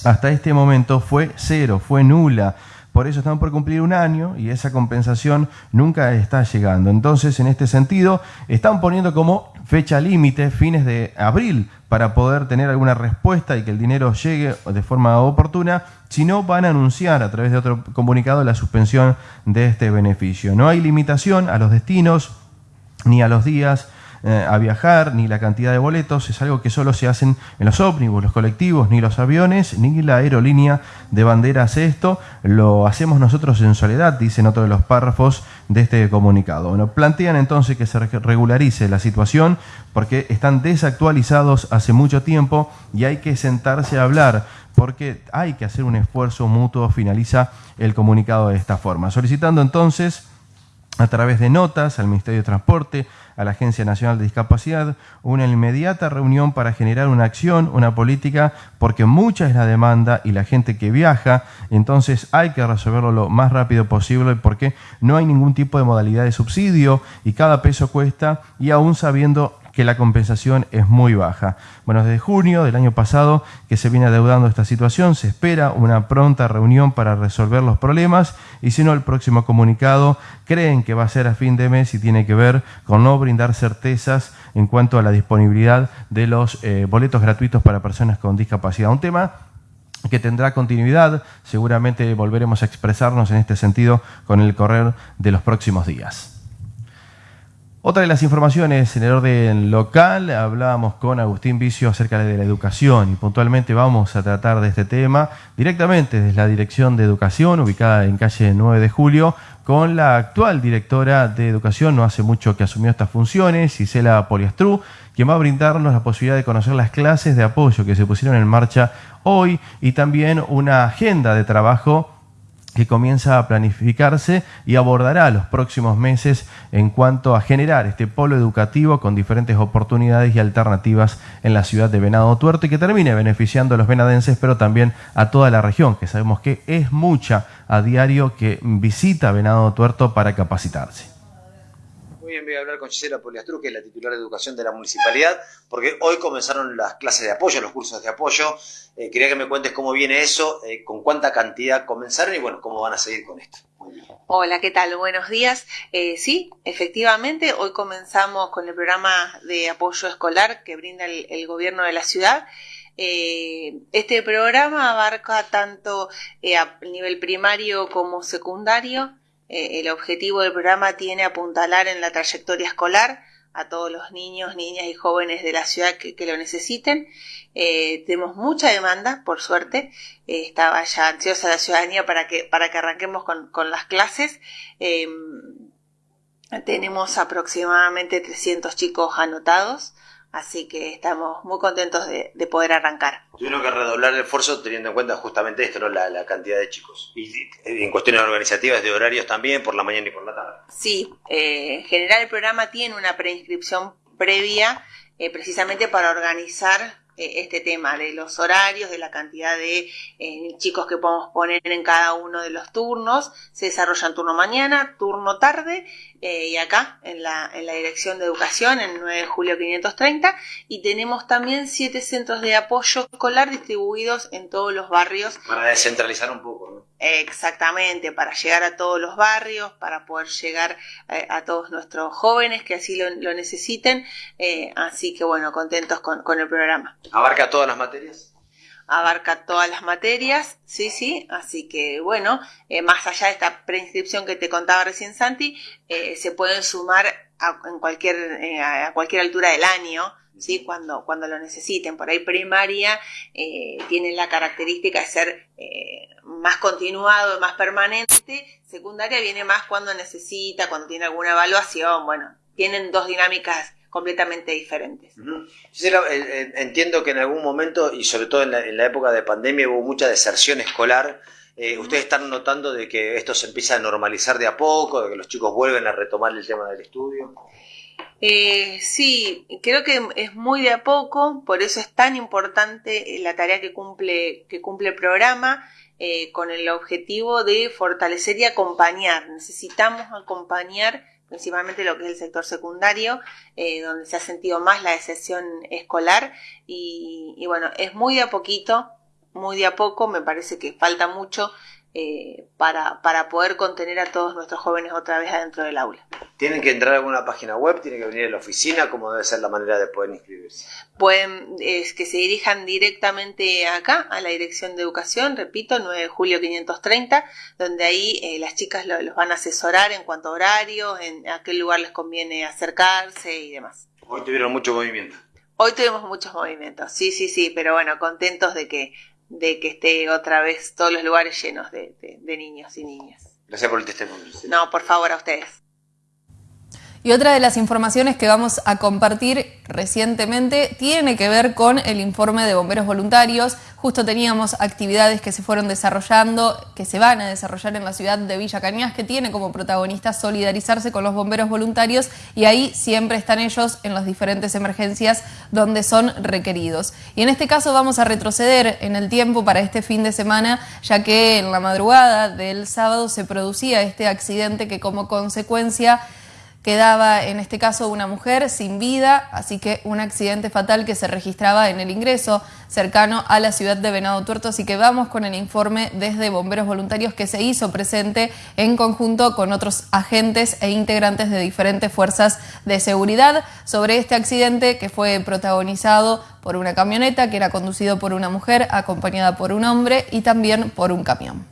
hasta este momento fue cero, fue nula por eso estamos por cumplir un año y esa compensación nunca está llegando. Entonces, en este sentido, están poniendo como fecha límite fines de abril para poder tener alguna respuesta y que el dinero llegue de forma oportuna, si no van a anunciar a través de otro comunicado la suspensión de este beneficio. No hay limitación a los destinos ni a los días eh, a viajar, ni la cantidad de boletos, es algo que solo se hacen en los ómnibus, los colectivos, ni los aviones, ni la aerolínea de bandera hace esto, lo hacemos nosotros en soledad, dicen otro de los párrafos de este comunicado. Bueno, plantean entonces que se regularice la situación porque están desactualizados hace mucho tiempo y hay que sentarse a hablar porque hay que hacer un esfuerzo mutuo, finaliza el comunicado de esta forma. Solicitando entonces a través de notas al Ministerio de Transporte, a la Agencia Nacional de Discapacidad una inmediata reunión para generar una acción, una política, porque mucha es la demanda y la gente que viaja, entonces hay que resolverlo lo más rápido posible porque no hay ningún tipo de modalidad de subsidio y cada peso cuesta y aún sabiendo que la compensación es muy baja. Bueno, desde junio del año pasado que se viene adeudando esta situación, se espera una pronta reunión para resolver los problemas y si no, el próximo comunicado creen que va a ser a fin de mes y tiene que ver con no brindar certezas en cuanto a la disponibilidad de los eh, boletos gratuitos para personas con discapacidad. Un tema que tendrá continuidad, seguramente volveremos a expresarnos en este sentido con el correr de los próximos días. Otra de las informaciones en el orden local, hablábamos con Agustín Vicio acerca de la educación y puntualmente vamos a tratar de este tema directamente desde la Dirección de Educación, ubicada en calle 9 de Julio, con la actual directora de Educación, no hace mucho que asumió estas funciones, Isela Poliastrú, quien va a brindarnos la posibilidad de conocer las clases de apoyo que se pusieron en marcha hoy y también una agenda de trabajo que comienza a planificarse y abordará los próximos meses en cuanto a generar este polo educativo con diferentes oportunidades y alternativas en la ciudad de Venado Tuerto y que termine beneficiando a los venadenses, pero también a toda la región, que sabemos que es mucha a diario que visita Venado Tuerto para capacitarse voy a hablar con Gisela Poliastru, que es la titular de educación de la municipalidad, porque hoy comenzaron las clases de apoyo, los cursos de apoyo. Eh, quería que me cuentes cómo viene eso, eh, con cuánta cantidad comenzaron y bueno, cómo van a seguir con esto. Hola, ¿qué tal? Buenos días. Eh, sí, efectivamente, hoy comenzamos con el programa de apoyo escolar que brinda el, gobierno de la ciudad. este programa abarca tanto a nivel primario como secundario eh, el objetivo del programa tiene apuntalar en la trayectoria escolar a todos los niños, niñas y jóvenes de la ciudad que, lo necesiten. Eh, tenemos mucha demanda, por suerte. Eh, estaba ya ansiosa la ciudadanía para que, para que arranquemos con, con las clases. Em, tenemos aproximadamente 300 chicos anotados. Así que estamos muy contentos de, poder arrancar. Tuvieron que redoblar el esfuerzo teniendo en cuenta justamente esto, ¿no? la, cantidad de chicos. Y en cuestiones organizativas de horarios también, por la mañana y por la tarde. Sí, eh, en general el programa tiene una preinscripción previa eh, precisamente para organizar este tema de los horarios, de la cantidad de eh, chicos que podemos poner en cada uno de los turnos. Se desarrollan turno mañana, turno tarde eh, y acá en la, en la Dirección de Educación, en 9 de julio 530. Y tenemos también siete centros de apoyo escolar distribuidos en todos los barrios. Para descentralizar un poco, ¿no? Exactamente, para llegar a todos los barrios, para poder llegar eh, a todos nuestros jóvenes que así lo, necesiten. Eh, así que bueno, contentos con, el programa. ¿Abarca todas las materias? Abarca todas las materias, sí, sí. Así que bueno, eh, más allá de esta preinscripción que te contaba recién Santi, se pueden sumar a, en cualquier, a cualquier altura del año. ¿Sí? cuando, cuando lo necesiten. Por ahí primaria eh, tiene la característica de ser eh, más continuado, más permanente. Secundaria viene más cuando necesita, cuando tiene alguna evaluación. Bueno, tienen dos dinámicas completamente diferentes. Eh, entiendo que en algún momento, y sobre todo en la, época de pandemia, hubo mucha deserción escolar. ¿Ustedes están notando de que esto se empieza a normalizar de a poco, de que los chicos vuelven a retomar el tema del estudio? Eh, sí, creo que es muy de a poco, por eso es tan importante la tarea que cumple, que cumple el programa, eh, con el objetivo de fortalecer y acompañar. Necesitamos acompañar principalmente lo que es el sector secundario, eh, donde se ha sentido más la decepción escolar y, y, bueno, es muy de a poquito, muy de a poco, me parece que falta mucho eh, para, para poder contener a todos nuestros jóvenes otra vez adentro del aula. ¿Tienen que entrar a alguna página web? ¿Tienen que venir a la oficina? ¿Cómo debe ser la manera de poder inscribirse? Pueden es que se dirijan directamente acá, a la Dirección de Educación, repito, 9 de julio 530, donde ahí eh, las chicas los van a asesorar en cuanto a horarios, en a qué lugar les conviene acercarse y demás. Hoy tuvieron mucho movimiento. Hoy tuvimos muchos movimientos, sí, sí, sí, pero bueno, contentos de que de que esté otra vez todos los lugares llenos de, niños y niñas. Gracias por el testimonio. No, por favor, a ustedes. Y otra de las informaciones que vamos a compartir recientemente tiene que ver con el informe de bomberos voluntarios. Justo teníamos actividades que se fueron desarrollando, que se van a desarrollar en la ciudad de Villa Cañas, que tiene como protagonista solidarizarse con los bomberos voluntarios y ahí siempre están ellos en las diferentes emergencias donde son requeridos. Y en este caso vamos a retroceder en el tiempo para este fin de semana, ya que en la madrugada del sábado se producía este accidente que como consecuencia Quedaba en este caso una mujer sin vida, así que un accidente fatal que se registraba en el ingreso cercano a la ciudad de Venado Tuerto. Así que vamos con el informe desde Bomberos Voluntarios que se hizo presente en conjunto con otros agentes e integrantes de diferentes fuerzas de seguridad sobre este accidente que fue protagonizado por una camioneta que era conducido por una mujer acompañada por un hombre y también por un camión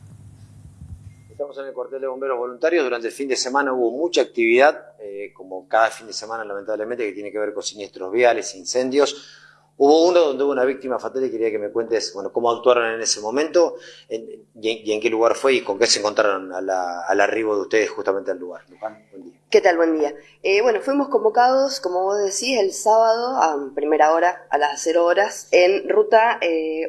en el cuartel de bomberos voluntarios. Durante el fin de semana hubo mucha actividad, eh, como cada fin de semana lamentablemente, que tiene que ver con siniestros viales, incendios. Hubo uno donde hubo una víctima fatal y quería que me cuentes bueno, cómo actuaron en ese momento y, en, qué lugar fue y con qué se encontraron al arribo de ustedes justamente al lugar. ¿Qué tal? Buen día. Eh, bueno, fuimos convocados, como vos decís, el sábado a primera hora, a las 0 horas, en ruta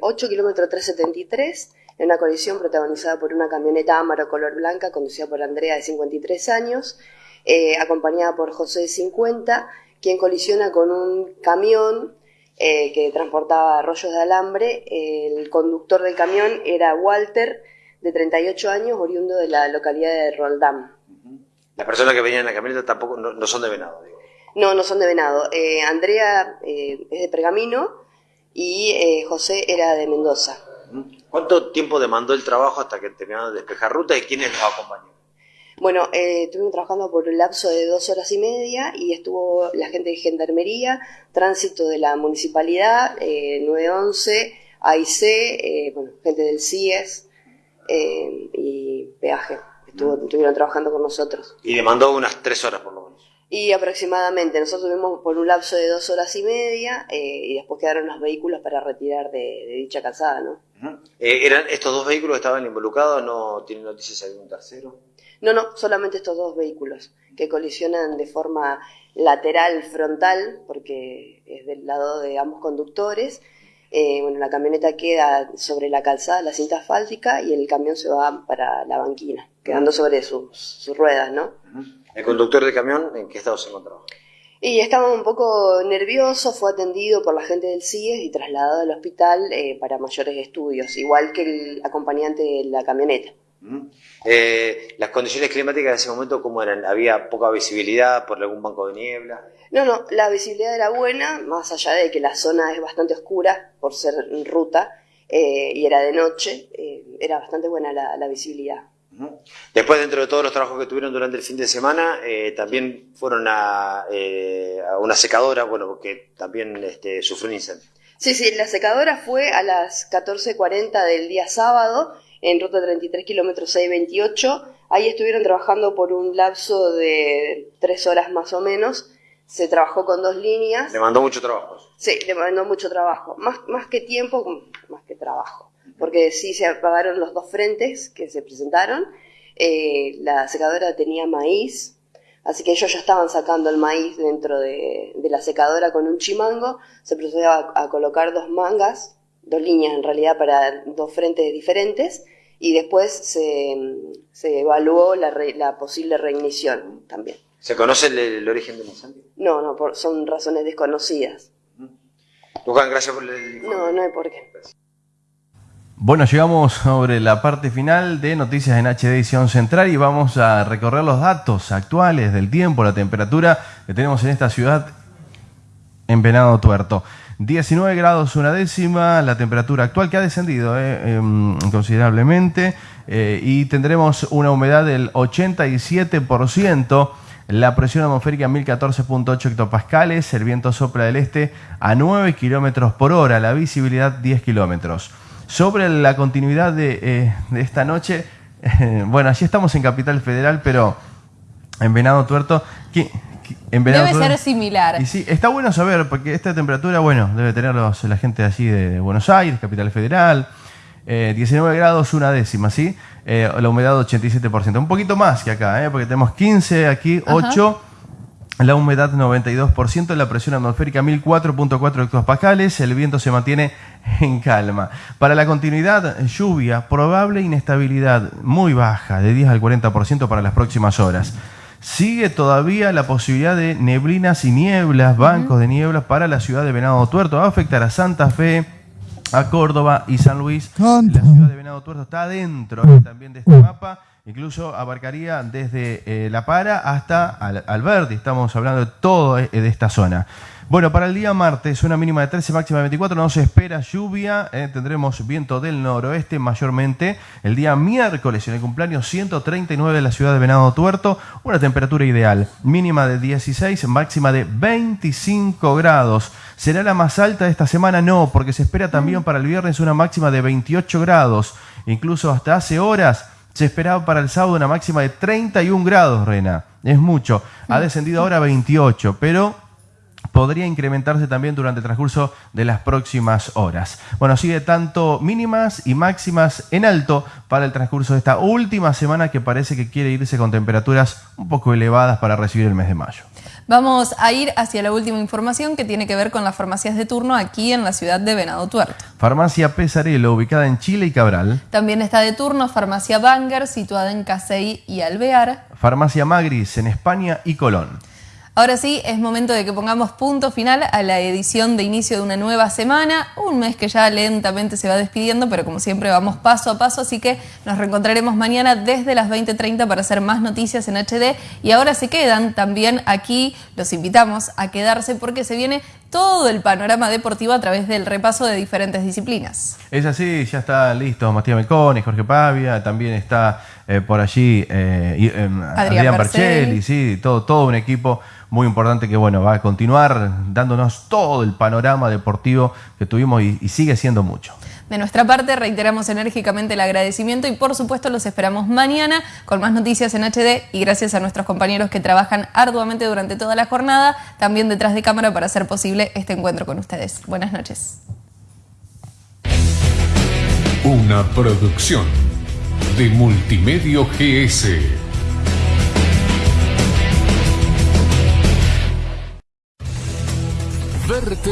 8 kilómetro 373 en una colisión protagonizada por una camioneta Amaro color blanca conducida por Andrea de 53 años, eh, acompañada por José de 50, quien colisiona con un camión eh, que transportaba rollos de alambre. El conductor del camión era Walter, de 38 años, oriundo de la localidad de Roldán. Las personas que venían en la camioneta tampoco no, son de Venado. Digo. No, no son de Venado. Eh, Andrea es de Pergamino y José era de Mendoza. ¿Cuánto tiempo demandó el trabajo hasta que terminaron de despejar ruta y quiénes los acompañaron? Bueno, eh, estuvimos trabajando por un lapso de dos horas y media y estuvo la gente de Gendarmería, Tránsito de la Municipalidad, eh, 911, AIC, eh, bueno, gente del CIES eh, y Peaje. Estuvo, estuvieron trabajando con nosotros. Y demandó unas tres horas por lo menos. Y aproximadamente, nosotros tuvimos por un lapso de dos horas y media y después quedaron los vehículos para retirar de, dicha calzada, ¿no? ¿Eran estos dos vehículos que estaban involucrados? ¿No tienen noticias de algún tercero? No, no, solamente estos dos vehículos que colisionan de forma lateral frontal, porque es del lado de ambos conductores. Eh, bueno, la camioneta queda sobre la calzada, la cinta asfáltica, y el camión se va para la banquina, quedando sobre sus, ruedas, ¿no? ¿El conductor del camión en qué estado se encontraba? Y estaba un poco nervioso, fue atendido por la gente del CIES y trasladado al hospital eh, para mayores estudios, igual que el acompañante de la camioneta. Eh, ¿Las condiciones climáticas en ese momento cómo eran? ¿Había poca visibilidad por algún banco de niebla? No, no, la visibilidad era buena, más allá de que la zona es bastante oscura por ser ruta eh, y era de noche, eh, era bastante buena la, visibilidad. Después, dentro de todos los trabajos que tuvieron durante el fin de semana, también fueron a, una secadora, bueno, porque también este, sufrió un incendio. Sí, sí, la secadora fue a las 14.40 del día sábado en ruta 33 kilómetros 628. Ahí estuvieron trabajando por un lapso de tres horas más o menos. Se trabajó con dos líneas. Le mandó mucho trabajo. Sí, le mandó mucho trabajo. Más, más que tiempo, más que trabajo. Porque sí se apagaron los dos frentes que se presentaron. Eh, la secadora tenía maíz, así que ellos ya estaban sacando el maíz dentro de, la secadora con un chimango. Se procedió a colocar dos mangas dos líneas en realidad para dos frentes diferentes y después se, se evaluó la, la, posible reignición también. ¿Se conoce el, origen del incendio? No, no, son razones desconocidas. Luján, gracias por el No, no hay por qué. Bueno, llegamos sobre la parte final de Noticias en HD Edición Central y vamos a recorrer los datos actuales del tiempo, la temperatura que tenemos en esta ciudad en Venado Tuerto. 19 grados una décima, la temperatura actual que ha descendido eh, em, considerablemente eh, y tendremos una humedad del 87%. La presión atmosférica 1014.8 hectopascales, el viento sopla del este a 9 kilómetros por hora, la visibilidad 10 kilómetros. Sobre la continuidad de, eh, esta noche, bueno, allí estamos en Capital Federal, pero en Venado Tuerto, debe ser similar. Y sí, está bueno saber, porque esta temperatura, bueno, debe tener la gente allí de Buenos Aires, Capital Federal. 19 eh, grados, una décima, ¿sí? Eh, la humedad 87%. Un poquito más que acá, ¿eh? porque tenemos 15 aquí, 8. La humedad 92%, la presión atmosférica 1004.4 hectopascales, el viento se mantiene en calma. Para la continuidad, lluvia, probable inestabilidad muy baja, de 10 al 40% para las próximas horas. Sigue todavía la posibilidad de neblinas y nieblas, bancos de nieblas para la ciudad de Venado Tuerto. Va a afectar a Santa Fe, a Córdoba y San Luis. La ciudad de Venado Tuerto está dentro también de este mapa. Incluso abarcaría desde eh, La Para hasta Alberti. Estamos hablando de todo eh, de esta zona. Bueno, para el día martes, una mínima de 13, máxima de 24, no se espera lluvia, eh, tendremos viento del noroeste mayormente. El día miércoles, en el cumpleaños 139 de la ciudad de Venado Tuerto, una temperatura ideal, mínima de 16, máxima de 25 grados. ¿Será la más alta de esta semana? No, porque se espera también para el viernes una máxima de 28 grados. Incluso hasta hace horas se esperaba para el sábado una máxima de 31 grados, Rena. Es mucho. Ha descendido ahora a 28, pero podría incrementarse también durante el transcurso de las próximas horas. Bueno, sigue tanto mínimas y máximas en alto para el transcurso de esta última semana que parece que quiere irse con temperaturas un poco elevadas para recibir el mes de mayo. Vamos a ir hacia la última información que tiene que ver con las farmacias de turno aquí en la ciudad de Venado Tuerto. Farmacia Pesarelo, ubicada en Chile y Cabral. También está de turno Farmacia Banger, situada en Casey y Alvear. Farmacia Magris, en España y Colón. Ahora sí, es momento de que pongamos punto final a la edición de inicio de una nueva semana, un mes que ya lentamente se va despidiendo, pero como siempre vamos paso a paso, así que nos reencontraremos mañana desde las 20.30 para hacer más noticias en HD y ahora se quedan también aquí, los invitamos a quedarse porque se viene todo el panorama deportivo a través del repaso de diferentes disciplinas. Es así, ya está listo Matías Melconi, Jorge Pavia, también está eh, por allí eh, em, Adrián, Adrián sí, todo, todo un equipo muy importante que bueno, va a continuar dándonos todo el panorama deportivo que tuvimos y, y sigue siendo mucho. De nuestra parte, reiteramos enérgicamente el agradecimiento y por supuesto los esperamos mañana con más noticias en HD y gracias a nuestros compañeros que trabajan arduamente durante toda la jornada, también detrás de cámara para hacer posible este encuentro con ustedes. Buenas noches. Una producción de Multimedio GS. Verte